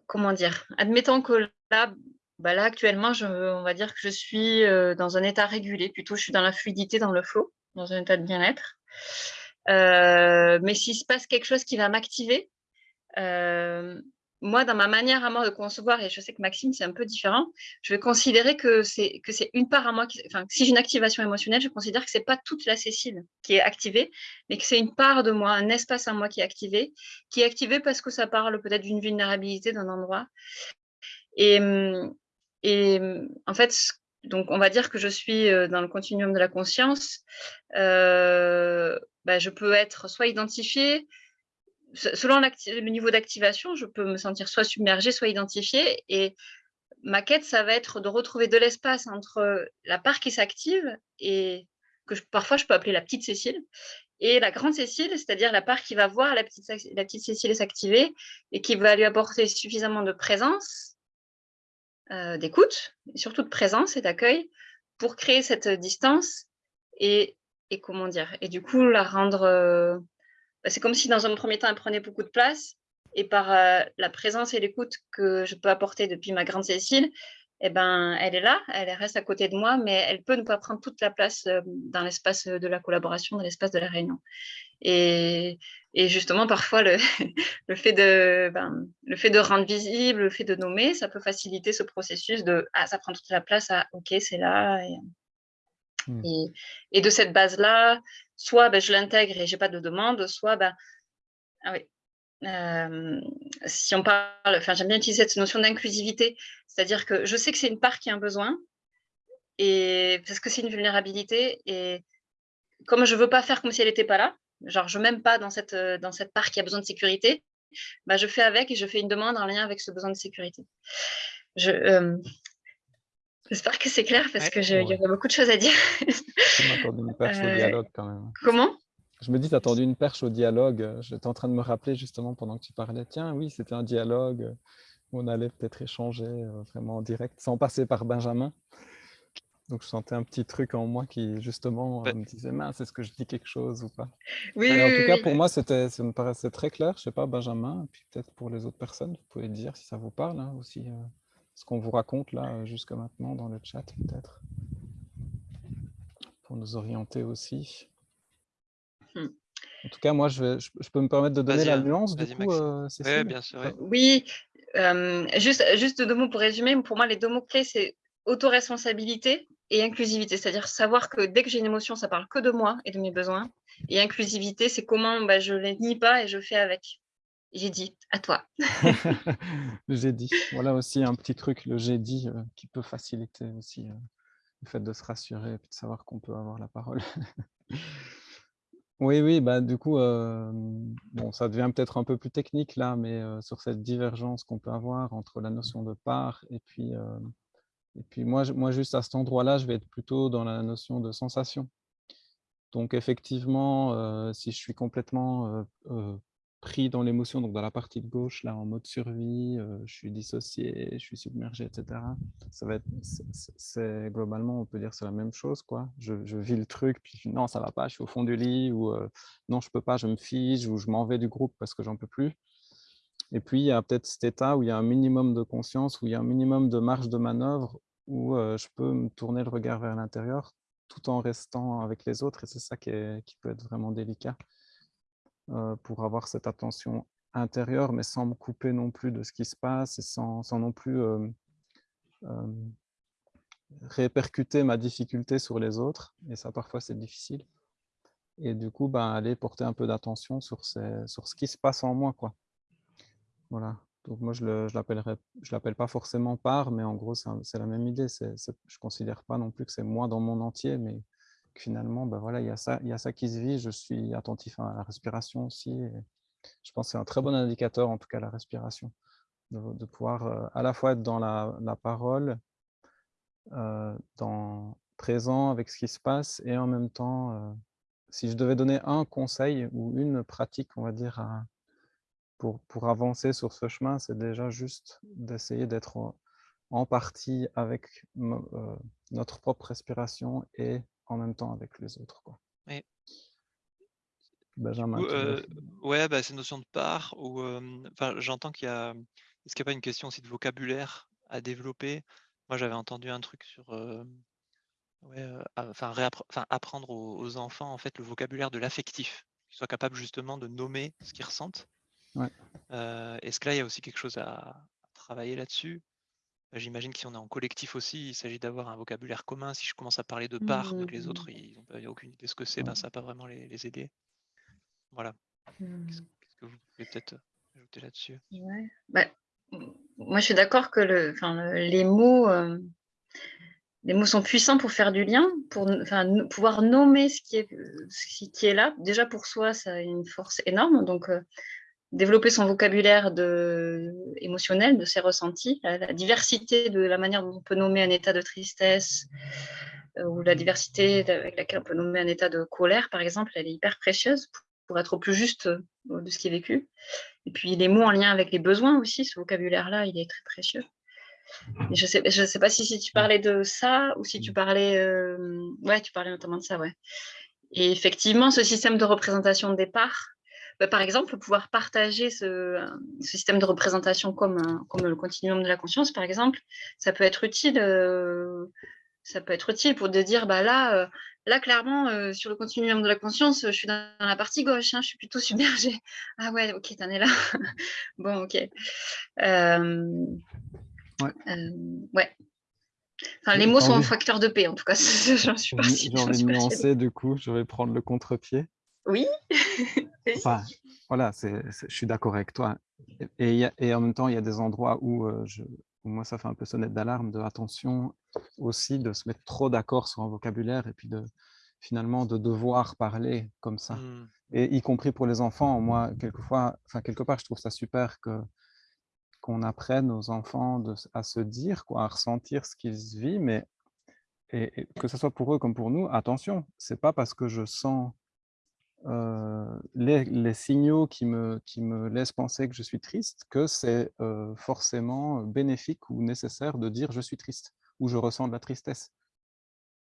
comment dire, admettons que là, bah là actuellement, on va dire que je suis dans un état régulé, plutôt je suis dans la fluidité, dans le flow, dans un état de bien-être. mais s'il se passe quelque chose qui va m'activer, euh, moi, dans ma manière à moi de concevoir, et je sais que Maxime, c'est un peu différent, je vais considérer que c'est une part à moi, qui, enfin, si j'ai une activation émotionnelle, je considère que c'est pas toute la Cécile qui est activée, mais que c'est une part de moi, un espace à moi qui est activé, qui est activé parce que ça parle peut-être d'une vulnérabilité d'un endroit. Et, et en fait, donc on va dire que je suis euh, dans le continuum de la conscience. Euh, bah, je peux être soit identifiée, selon le niveau d'activation, je peux me sentir soit submergée, soit identifiée. Et ma quête, ça va être de retrouver de l'espace entre la part qui s'active et que parfois je peux appeler la petite Cécile, et la grande Cécile, c'est-à-dire la part qui va voir la petite, la petite Cécile s'activer et qui va lui apporter suffisamment de présence, euh, d'écoute, surtout de présence et d'accueil pour créer cette distance et, et, comment dire, et du coup la rendre euh, bah, c'est comme si dans un premier temps, elle prenait beaucoup de place. Et par euh, la présence et l'écoute que je peux apporter depuis ma grande Cécile, eh ben, elle est là, elle reste à côté de moi, mais elle peut ne pas prendre toute la place dans l'espace de la collaboration, dans l'espace de la réunion. Et, justement, parfois, le, fait de, ben, le fait de rendre visible, le fait de nommer, ça peut faciliter ce processus de « Ah, ça prend toute la place à OK, c'est là. Mmh. Et, de cette base-là, soit ben, je l'intègre et j'ai pas de demande, soit ben, ah oui, si on parle, enfin j'aime bien utiliser cette notion d'inclusivité, c'est-à-dire que je sais que c'est une part qui a un besoin, et parce que c'est une vulnérabilité, et comme je veux pas faire comme si elle n'était pas là, genre je m'aime pas dans cette, dans cette part qui a besoin de sécurité, bah, je fais avec et je fais une demande en lien avec ce besoin de sécurité. Je, J'espère que c'est clair parce qu'il y aurait beaucoup de choses à dire. Je m'attendais une perche au euh, dialogue quand même. Comment? Je me dis, tu as attendu une perche au dialogue. J'étais en train de me rappeler justement pendant que tu parlais, tiens, oui, c'était un dialogue où on allait peut-être échanger euh, vraiment en direct sans passer par Benjamin. Donc je sentais un petit truc en moi qui justement me disait, mince, est-ce que je dis quelque chose ou pas? Oui, En tout cas, pour moi, ça me paraissait très clair. Je ne sais pas, Benjamin, et puis peut-être pour les autres personnes, vous pouvez dire si ça vous parle hein, aussi. Euh ce qu'on vous raconte là euh, jusqu'à maintenant dans le chat peut-être pour nous orienter aussi. Hmm. En tout cas, moi, je, je, peux me permettre de donner la hein. nuance du coup, euh, Oui, bien sûr. Oui, euh, juste, juste deux mots pour résumer. Pour moi, les deux mots clés, c'est autoresponsabilité et inclusivité. C'est-à-dire savoir que dès que j'ai une émotion, ça parle que de moi et de mes besoins. Et inclusivité, c'est comment bah, je ne les nie pas et je fais avec j'ai dit, à toi. j'ai dit. Voilà aussi un petit truc, le j'ai dit, euh, qui peut faciliter aussi euh, le fait de se rassurer et de savoir qu'on peut avoir la parole. oui, oui, bah, du coup, euh, bon, ça devient peut-être un peu plus technique là, mais sur cette divergence qu'on peut avoir entre la notion de part et puis, et puis moi, moi, juste à cet endroit-là, je vais être plutôt dans la notion de sensation. Donc effectivement, si je suis complètement pris dans l'émotion, donc dans la partie de gauche, là, en mode survie, euh, je suis dissocié, je suis submergé, etc. Ça va être, c'est globalement, on peut dire, c'est la même chose, quoi. Je, vis le truc, puis non, ça va pas, je suis au fond du lit, ou euh, non, je peux pas, je me fige, ou je m'en vais du groupe parce que j'en peux plus. Et puis, il y a peut-être cet état où il y a un minimum de conscience, où il y a un minimum de marge de manœuvre, où je peux me tourner le regard vers l'intérieur tout en restant avec les autres, et c'est ça qui, peut être vraiment délicat. Pour avoir cette attention intérieure, mais sans me couper non plus de ce qui se passe et sans, non plus répercuter ma difficulté sur les autres. Et ça, parfois, c'est difficile. Et du coup, ben, aller porter un peu d'attention sur, sur ce qui se passe en moi. Quoi. Voilà. Donc moi, je ne je l'appelle pas forcément part, mais en gros, c'est la même idée. je ne considère pas non plus que c'est moi dans mon entier, mais finalement, ben voilà, il y, a ça, y a ça qui se vit. Je suis attentif à la respiration aussi. Je pense que c'est un très bon indicateur, en tout cas, la respiration, de, pouvoir euh, à la fois être dans la, parole, euh, dans, présent avec ce qui se passe, et en même temps, euh, si je devais donner un conseil ou une pratique, on va dire, pour, pour avancer sur ce chemin, c'est déjà juste d'essayer d'être en partie avec notre propre respiration et en même temps avec les autres. Quoi. Oui. Benjamin. Euh, ouais, bah, cette notion de part, ou enfin, j'entends qu'il y a. Est-ce qu'il n'y a pas une question aussi de vocabulaire à développer? Moi, j'avais entendu un truc sur. ouais, enfin, apprendre aux, enfants en fait le vocabulaire de l'affectif, qu'ils soient capables justement de nommer ce qu'ils ressentent. Ouais. Est-ce que là, il y a aussi quelque chose à travailler là-dessus? Bah, j'imagine que si on est en collectif aussi, il s'agit d'avoir un vocabulaire commun. Si je commence à parler de part, mais que les autres ils n'ont aucune idée de ce que c'est, ben, ça va pas vraiment les, aider. Voilà. Mmh. Qu'est-ce que vous pouvez peut-être euh, ajouter là-dessus? Bah, Moi, je suis d'accord que le, les mots, euh, les mots sont puissants pour faire du lien, pour pouvoir nommer ce qui, est, ce qui est là. Déjà pour soi, ça a une force énorme. Donc, euh, développer son vocabulaire émotionnel, de ses ressentis, la, diversité de la manière dont on peut nommer un état de tristesse euh, ou la diversité avec laquelle on peut nommer un état de colère, par exemple, elle est hyper précieuse pour, être au plus juste euh, de ce qui est vécu. Et puis les mots en lien avec les besoins aussi, ce vocabulaire-là, il est très précieux. je ne sais, pas si, si, tu parlais de ça ou si tu parlais... Euh, ouais, tu parlais notamment de ça, ouais. Et effectivement, ce système de représentation de départ, bah, par exemple, pouvoir partager ce, système de représentation comme, comme le continuum de la conscience, par exemple, ça peut être utile. Euh, ça peut être utile pour de dire, bah là, euh, là clairement, euh, sur le continuum de la conscience, je suis dans la partie gauche, hein, je suis plutôt submergée. Ah ouais, ok, t'en es là. bon, ok. ouais. ouais. Enfin, les mots sont un facteur de paix, en tout cas. J'en suis J'ai envie de nuancer, du coup, je vais prendre le contre-pied. Oui. enfin, voilà, je suis d'accord avec toi. Et, et, en même temps, il y a des endroits où, euh, je, moi, ça fait un peu sonnette d'alarme de attention aussi de se mettre trop d'accord sur un vocabulaire et puis de finalement de devoir parler comme ça. Mmh. Et y compris pour les enfants, moi, quelquefois, enfin, quelque part, je trouve ça super que qu'on apprenne aux enfants de, à se dire, quoi, à ressentir ce qu'ils vivent, mais et, que ce soit pour eux comme pour nous, attention, c'est pas parce que je sens euh, les, signaux qui me, qui me laissent penser que je suis triste, que c'est euh, forcément bénéfique ou nécessaire de dire je suis triste ou je ressens de la tristesse.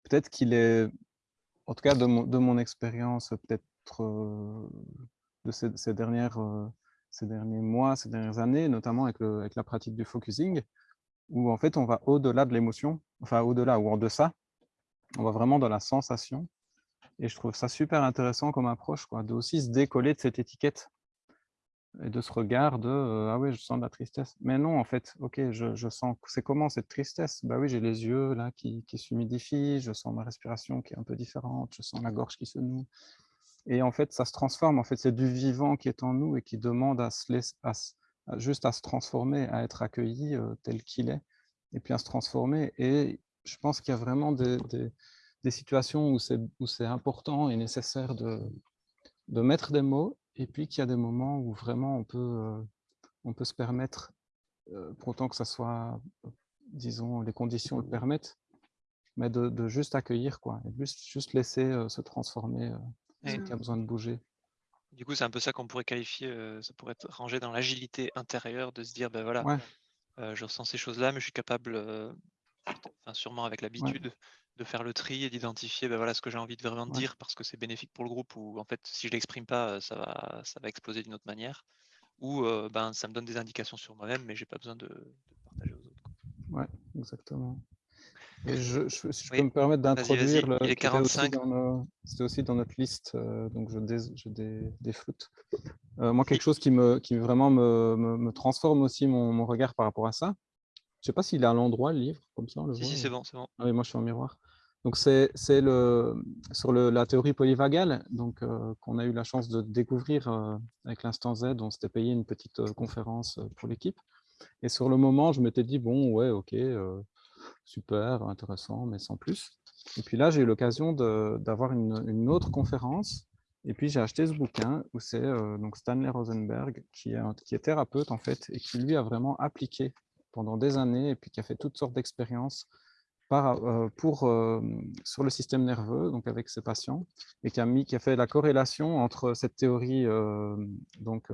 Peut-être qu'il est, en tout cas de mon, de mon expérience, peut-être euh, de ces, dernières, ces derniers mois, ces dernières années, notamment avec, avec la pratique du focusing, où en fait on va au-delà de l'émotion, enfin au-delà ou en deçà, on va vraiment dans la sensation et je trouve ça super intéressant comme approche, quoi, de aussi se décoller de cette étiquette et de ce regard de euh, ah oui, je sens de la tristesse. Mais non, en fait, ok, je, je sens. C'est comment cette tristesse? Bah oui, j'ai les yeux là qui, qui s'humidifient, je sens ma respiration qui est un peu différente, je sens la gorge qui se noue. Et en fait, ça se transforme. En fait, c'est du vivant qui est en nous et qui demande à se laisser, juste à se transformer, à être accueilli euh, tel qu'il est, et puis à se transformer. Et je pense qu'il y a vraiment des des situations où c'est important et nécessaire de, de mettre des mots, et puis qu'il y a des moments où vraiment on peut, euh, on peut se permettre, euh, pour autant que ça soit, disons, les conditions le permettent, mais de, de juste accueillir, quoi, et juste, juste laisser euh, se transformer ce qui a besoin de bouger. Du coup, c'est un peu ça qu'on pourrait qualifier, ça pourrait être rangé dans l'agilité intérieure, de se dire, ben voilà, je ressens ces choses-là, mais je suis capable, enfin, sûrement avec l'habitude, de faire le tri et d'identifier ben voilà, ce que j'ai envie de vraiment dire parce que c'est bénéfique pour le groupe ou en fait, si je l'exprime pas, ça va, ça va exploser d'une autre manière. Ou ben, ça me donne des indications sur moi-même, mais j'ai pas besoin de, partager aux autres. Ouais, exactement. Et je, si je peux me permettre d'introduire, c'était aussi dans notre liste, euh, donc je, dé, je dé, défloute. Euh, moi, quelque chose qui, me, qui vraiment me, me, transforme aussi mon, mon, regard par rapport à ça. Je ne sais pas s'il est à l'endroit, le livre, comme ça. le si, si c'est bon, c'est bon. Ah oui, moi, je suis en miroir. Donc, c'est sur le, la théorie polyvagale donc euh, qu'on a eu la chance de découvrir avec l'instant Z. On s'était payé une petite conférence pour l'équipe. Et sur le moment, je m'étais dit, bon, ouais, ok, super, intéressant, mais sans plus. Et puis là, j'ai eu l'occasion d'avoir une, autre conférence. Et puis, j'ai acheté ce bouquin où c'est euh, donc Stanley Rosenberg, qui est, qui est thérapeute en fait, et qui lui a vraiment appliqué pendant des années, et puis qui a fait toutes sortes d'expériences euh, pour, euh, sur le système nerveux, donc avec ses patients, et qui a, mis, qui a fait la corrélation entre cette théorie donc,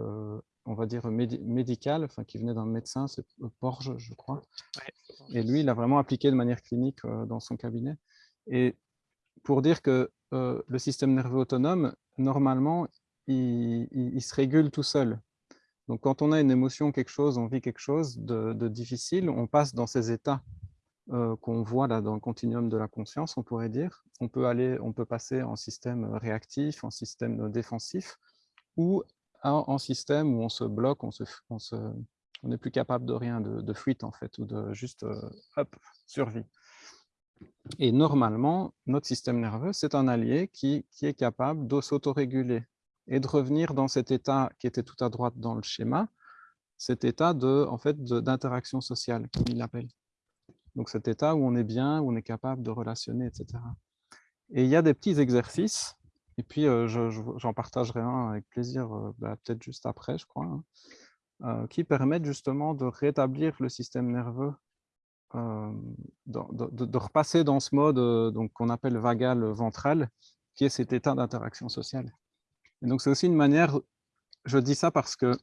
on va dire, médical, enfin, qui venait d'un médecin, c'est Porge, je crois. Et lui, il a vraiment appliqué de manière clinique euh, dans son cabinet. Et pour dire que euh, le système nerveux autonome, normalement, il, se régule tout seul. Donc, quand on a une émotion, quelque chose, on vit quelque chose de, difficile, on passe dans ces états euh, qu'on voit là dans le continuum de la conscience, on pourrait dire. On peut, aller, on peut passer en système réactif, en système défensif, ou en système où on se bloque, on se, on n'est plus capable de rien, de, fuite en fait, ou de juste, euh, hop, survie. Et normalement, notre système nerveux, c'est un allié qui, qui est capable de s'autoréguler et de revenir dans cet état qui était tout à droite dans le schéma, cet état de, en fait, d'interaction sociale, comme il l'appelle. Donc cet état où on est bien, où on est capable de relationner, etc. Et il y a des petits exercices et puis, j'en partagerai un avec plaisir, bah, peut-être juste après, je crois, hein, qui permettent justement de rétablir le système nerveux, de, repasser dans ce mode qu'on appelle vagal ventral, qui est cet état d'interaction sociale. Et donc, c'est aussi une manière, je dis ça parce que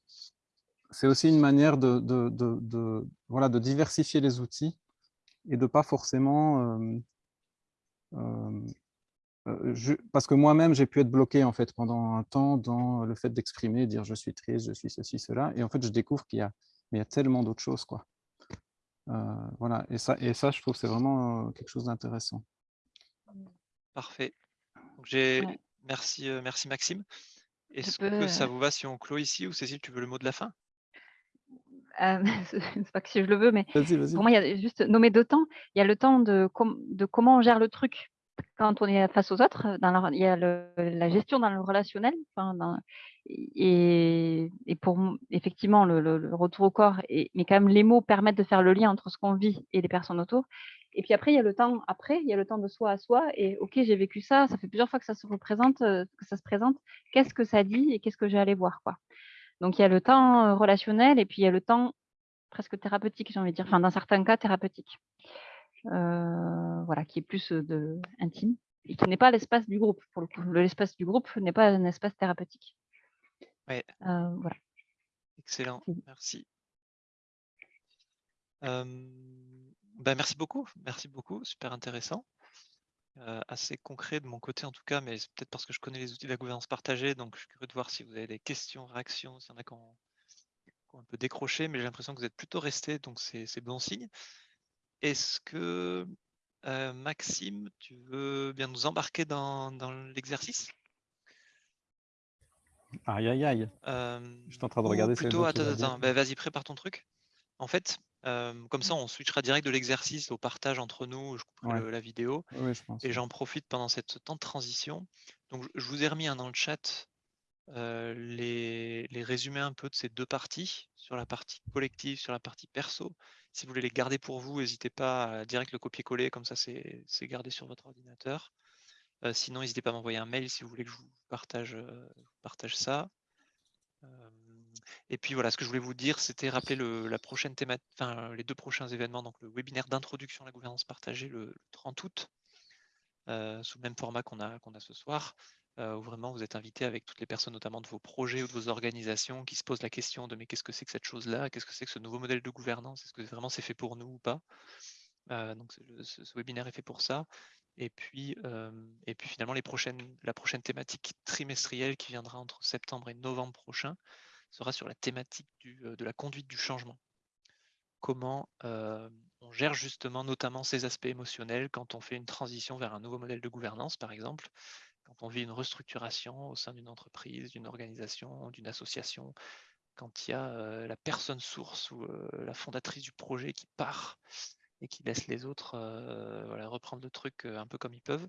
c'est aussi une manière de, voilà, de diversifier les outils et de pas forcément euh, parce que moi-même, j'ai pu être bloqué en fait pendant un temps dans le fait d'exprimer, dire je suis triste, je suis ceci, cela. Et en fait, je découvre qu'il y a, mais il y a tellement d'autres choses. Quoi. Euh, voilà. Et ça, et ça, je trouve c'est vraiment euh, quelque chose d'intéressant. Parfait. Merci, merci Maxime. Est-ce que ça vous va si on clôt ici ou Cécile, tu veux le mot de la fin? c'est pas que si je le veux, mais pour moi, il y a juste nommer deux temps. Il y a le temps de, de comment on gère le truc quand on est face aux autres, dans il y a la gestion dans le relationnel, et, pour effectivement le, retour au corps, et, mais quand même les mots permettent de faire le lien entre ce qu'on vit et les personnes autour. Et puis après, il y a le temps après, il y a le temps de soi à soi, et ok, j'ai vécu ça, ça fait plusieurs fois que ça se représente, euh, que ça se présente, qu'est-ce que ça dit et qu'est-ce que j'ai allé voir, quoi? Donc il y a le temps euh, relationnel, et puis il y a le temps presque thérapeutique, j'ai envie de dire, enfin dans certains cas thérapeutique. Euh, voilà, qui est plus de, intime et qui n'est pas l'espace du groupe. Pour le coup, l'espace du groupe n'est pas un espace thérapeutique. Ouais. voilà. Excellent, merci. Ben, merci beaucoup, merci beaucoup, super intéressant. Assez concret de mon côté en tout cas, mais c'est peut-être parce que je connais les outils de la gouvernance partagée, donc je suis curieux de voir si vous avez des questions, réactions, s'il y en a qui ont, un peu décroché, mais j'ai l'impression que vous êtes plutôt resté, donc c'est bon signe. Est-ce que Maxime, tu veux bien nous embarquer dans, l'exercice? Aïe aïe aïe. je suis en train de regarder. Plutôt, attends, attends, bah, vas-y, prépare ton truc. En fait, comme ça, on switchera direct de l'exercice au partage entre nous. Je couperai la vidéo. et j'en profite pendant cette temps de transition. Donc, je vous ai remis dans le chat les, les résumés un peu de ces deux parties, sur la partie collective, sur la partie perso. Si vous voulez les garder pour vous, n'hésitez pas à direct le copier-coller, comme ça c'est gardé sur votre ordinateur. Euh, sinon, n'hésitez pas à m'envoyer un mail si vous voulez que je vous partage, euh, partage ça. Euh, et puis voilà, ce que je voulais vous dire, c'était rappeler le, la prochaine enfin, les deux prochains événements, donc le webinaire d'introduction à la gouvernance partagée le, 30 août, sous le même format qu'on a, a ce soir. euh, où vraiment vous êtes invité avec toutes les personnes, notamment de vos projets ou de vos organisations, qui se posent la question de mais qu'est-ce que c'est que cette chose-là? Qu'est-ce que c'est que ce nouveau modèle de gouvernance? Est-ce que vraiment c'est fait pour nous ou pas? Euh, Donc ce, webinaire est fait pour ça. Et puis, euh, et puis finalement, les prochaines, la prochaine thématique trimestrielle qui viendra entre septembre et novembre prochain sera sur la thématique de la conduite du changement. Comment on gère justement notamment ces aspects émotionnels quand on fait une transition vers un nouveau modèle de gouvernance, par exemple, quand on vit une restructuration au sein d'une entreprise, d'une organisation, d'une association, quand il y a la personne source ou la fondatrice du projet qui part et qui laisse les autres reprendre le truc un peu comme ils peuvent.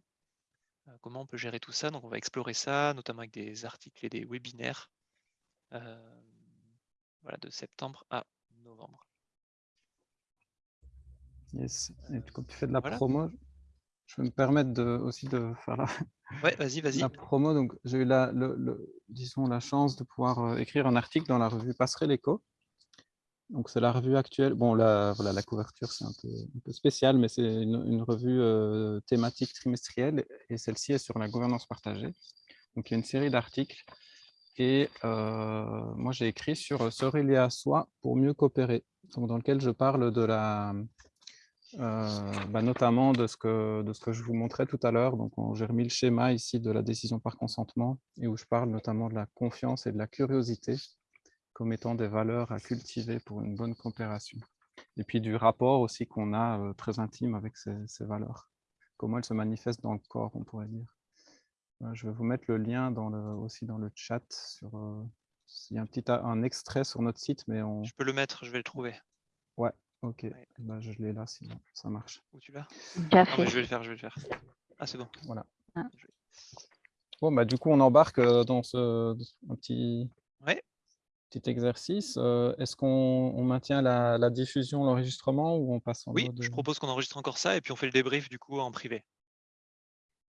comment on peut gérer tout ça? Donc on va explorer ça, notamment avec des articles et des webinaires voilà, de septembre à novembre. Yes. Et comme tu fais de la promo, je vais me permettre de, aussi de faire la, ouais, vas-y, vas-y. la promo. Donc, j'ai eu la, le, disons, la chance de pouvoir euh, écrire un article dans la revue Passerelle Éco. Donc, c'est la revue actuelle. Bon, la, voilà, la couverture, c'est un peu, un peu spécial, mais c'est une, revue euh, thématique trimestrielle et celle-ci est sur la gouvernance partagée. Donc, il y a une série d'articles et moi, j'ai écrit sur se relier à soi pour mieux coopérer, dans lequel je parle de la, bah, notamment de ce, que, de ce que je vous montrais tout à l'heure. Donc, j'ai remis le schéma ici de la décision par consentement et où je parle notamment de la confiance et de la curiosité comme étant des valeurs à cultiver pour une bonne coopération. Et puis du rapport aussi qu'on a très intime avec ces, valeurs. Comment elles se manifestent dans le corps, on pourrait dire. Euh, je vais vous mettre le lien dans le, aussi dans le chat. Sur, il y a un petit un extrait sur notre site, mais on... Je peux le mettre, je vais le trouver. Ouais, Ok, bah, je l'ai là, sinon ça marche. Où tu l'as? Je vais le faire, je vais le faire. Ah, c'est bon. Voilà. Ah. Bon, bah, du coup, on embarque euh, dans ce un petit, petit exercice. Euh, est-ce qu'on maintient la, diffusion, l'enregistrement ou on passe en Oui, je propose qu'on enregistre encore ça et puis on fait le débrief du coup en privé.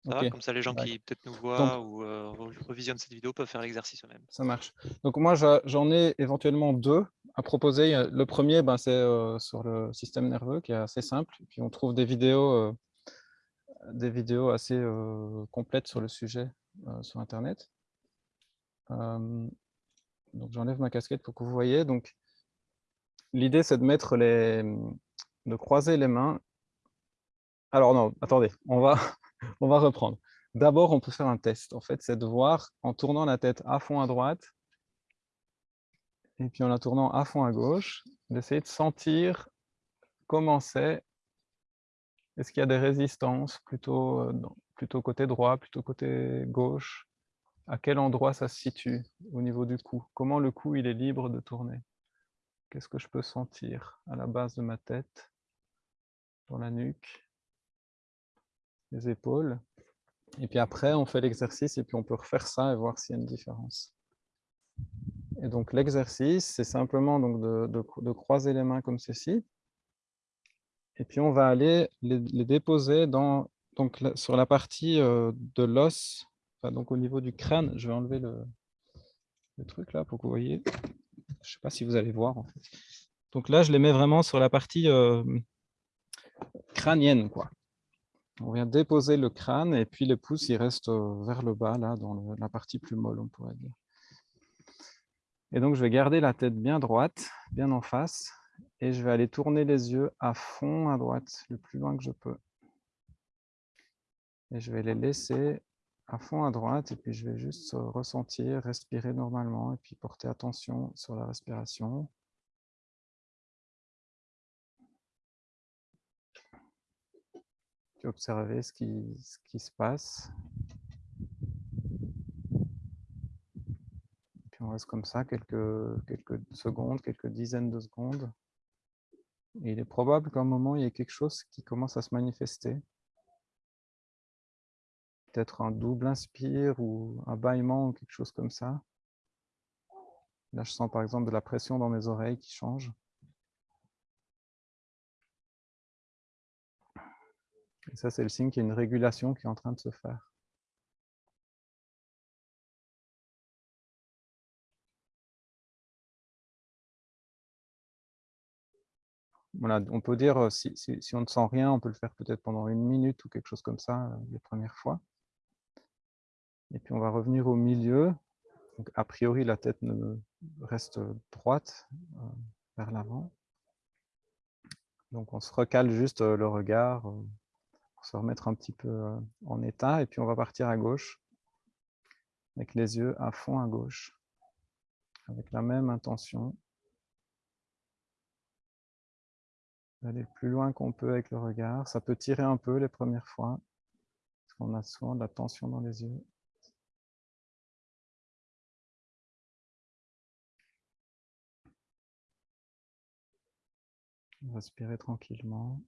Comme ça, les gens qui peut-être nous voient ou euh, revisionnent cette vidéo peuvent faire l'exercice eux-mêmes. Ça marche. Donc moi, j'en ai éventuellement deux à proposer. Le premier, ben, c'est euh, sur le système nerveux, qui est assez simple. Et puis on trouve des vidéos, euh, des vidéos assez complètes sur le sujet sur Internet. donc j'enlève ma casquette pour que vous voyez. Donc l'idée, c'est de mettre les, de croiser les mains. Alors non, attendez, on va on va reprendre. D'abord, on peut faire un test. En fait, c'est de voir en tournant la tête à fond à droite et puis en la tournant à fond à gauche, d'essayer de sentir comment c'est. Est-ce qu'il y a des résistances plutôt, euh, plutôt côté droit, plutôt côté gauche? À quel endroit ça se situe au niveau du cou? Comment le cou il est libre de tourner? Qu'est-ce que je peux sentir à la base de ma tête, dans la nuque? Les épaules. Et puis après, on fait l'exercice et puis on peut refaire ça et voir s'il y a une différence. Et donc l'exercice, c'est simplement donc de, croiser les mains comme ceci. Et puis on va aller les, déposer donc, sur la partie euh, de l'os, donc au niveau du crâne. Je vais enlever le, truc là pour que vous voyez. Je ne sais pas si vous allez voir. Donc là, je les mets vraiment sur la partie euh, crânienne. Quoi. On vient déposer le crâne et puis le pouce il reste euh, vers le bas, là, dans la partie plus molle, on pourrait dire. Et donc, je vais garder la tête bien droite, bien en face, et je vais aller tourner les yeux à fond à droite, le plus loin que je peux. Et je vais les laisser à fond à droite, et puis je vais juste ressentir, respirer normalement, et puis porter attention sur la respiration. Observer ce qui, ce qui se passe. Puis on reste comme ça quelques, secondes, quelques dizaines de secondes. Il est probable qu'à un moment, il y ait quelque chose qui commence à se manifester. Peut-être un double inspire ou un bâillement ou quelque chose comme ça. Là, je sens par exemple de la pression dans mes oreilles qui change. Et ça, c'est le signe qu'il y a une régulation qui est en train de se faire. Voilà, on peut dire, euh, si, on ne sent rien, on peut le faire peut-être pendant une minute ou quelque chose comme ça, euh, les premières fois. Et puis on va revenir au milieu. A priori, la tête reste droite euh, vers l'avant. Donc on se recale juste le regard pour se remettre un petit peu euh, en état. Et puis on va partir à gauche avec les yeux à fond à gauche, avec la même intention. Aller le plus loin qu'on peut avec le regard. Ça peut tirer un peu les premières fois, parce qu'on a souvent de la tension dans les yeux. Respirez tranquillement.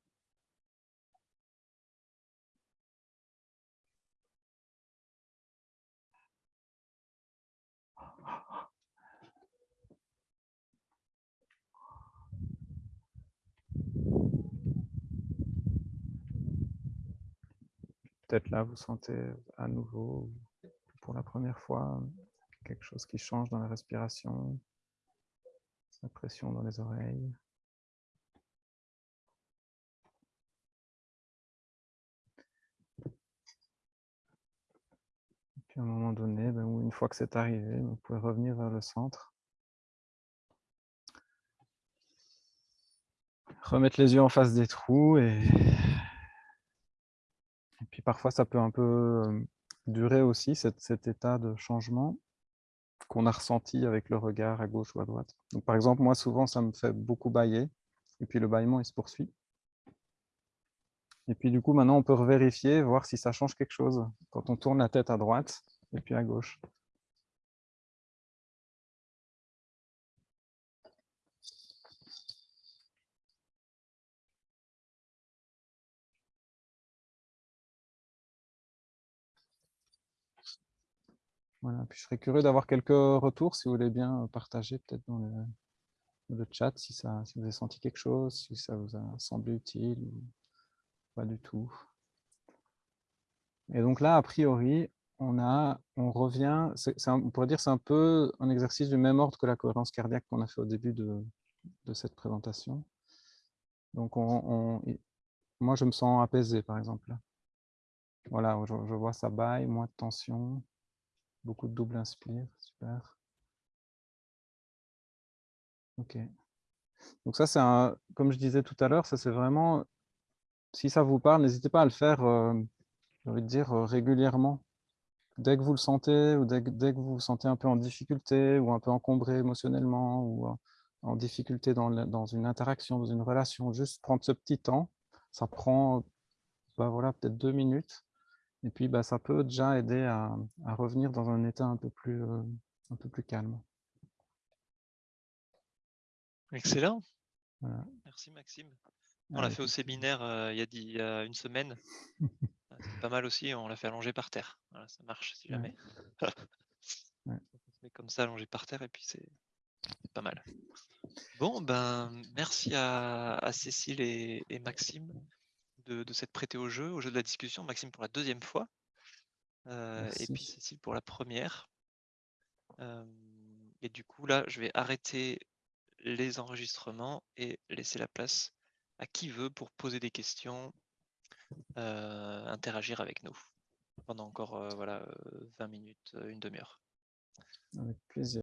Peut-être là, vous sentez à nouveau, pour la première fois, quelque chose qui change dans la respiration, la pression dans les oreilles. Puis à un moment donné, ben, une fois que c'est arrivé, vous pouvez revenir vers le centre. Remettre les yeux en face des trous et, et puis parfois ça peut un peu durer aussi cet, cet état de changement qu'on a ressenti avec le regard à gauche ou à droite. Donc, par exemple, moi souvent ça me fait beaucoup bailler et puis le bâillement il se poursuit. Et puis du coup, maintenant, on peut revérifier, voir si ça change quelque chose quand on tourne la tête à droite et puis à gauche. Puis je serais curieux d'avoir quelques retours, si vous voulez bien partager peut-être dans le, chat, si, ça, si vous avez senti quelque chose, si ça vous a semblé utile. ou pas du tout. Et donc là, a priori, on, a, on revient, c'est on pourrait dire c'est un peu un exercice du même ordre que la cohérence cardiaque qu'on a fait au début de, cette présentation. Donc on, moi, je me sens apaisé, par exemple. Voilà, je, je vois ça baille, moins de tension, beaucoup de double inspire, super. Ok. Donc ça, c'est un, comme je disais tout à l'heure, ça c'est vraiment si ça vous parle, n'hésitez pas à le faire, euh, dire, euh, régulièrement. Dès que vous le sentez, ou dès, que vous vous sentez un peu en difficulté, ou un peu encombré émotionnellement, ou en, difficulté dans, dans, une interaction, dans une relation, juste prendre ce petit temps. Ça prend bah voilà, peut-être deux minutes. Et puis, bah, ça peut déjà aider à, revenir dans un état un peu plus, euh, un peu plus calme. Excellent. Merci Maxime. On l'a fait au séminaire il, y a une semaine. Ah, c'est pas mal aussi, on l'a fait allonger par terre. ça marche si jamais. comme ça allongé par terre et puis c'est pas mal. Bon, ben merci à, Cécile et, Maxime de, s'être prêtés au jeu, au jeu de la discussion. Maxime pour la deuxième fois et puis Cécile pour la première. et du coup, là, je vais arrêter les enregistrements et laisser la place à qui veut pour poser des questions, euh, interagir avec nous pendant encore euh, voilà, 20 euh, minutes, une demi-heure. Avec plaisir.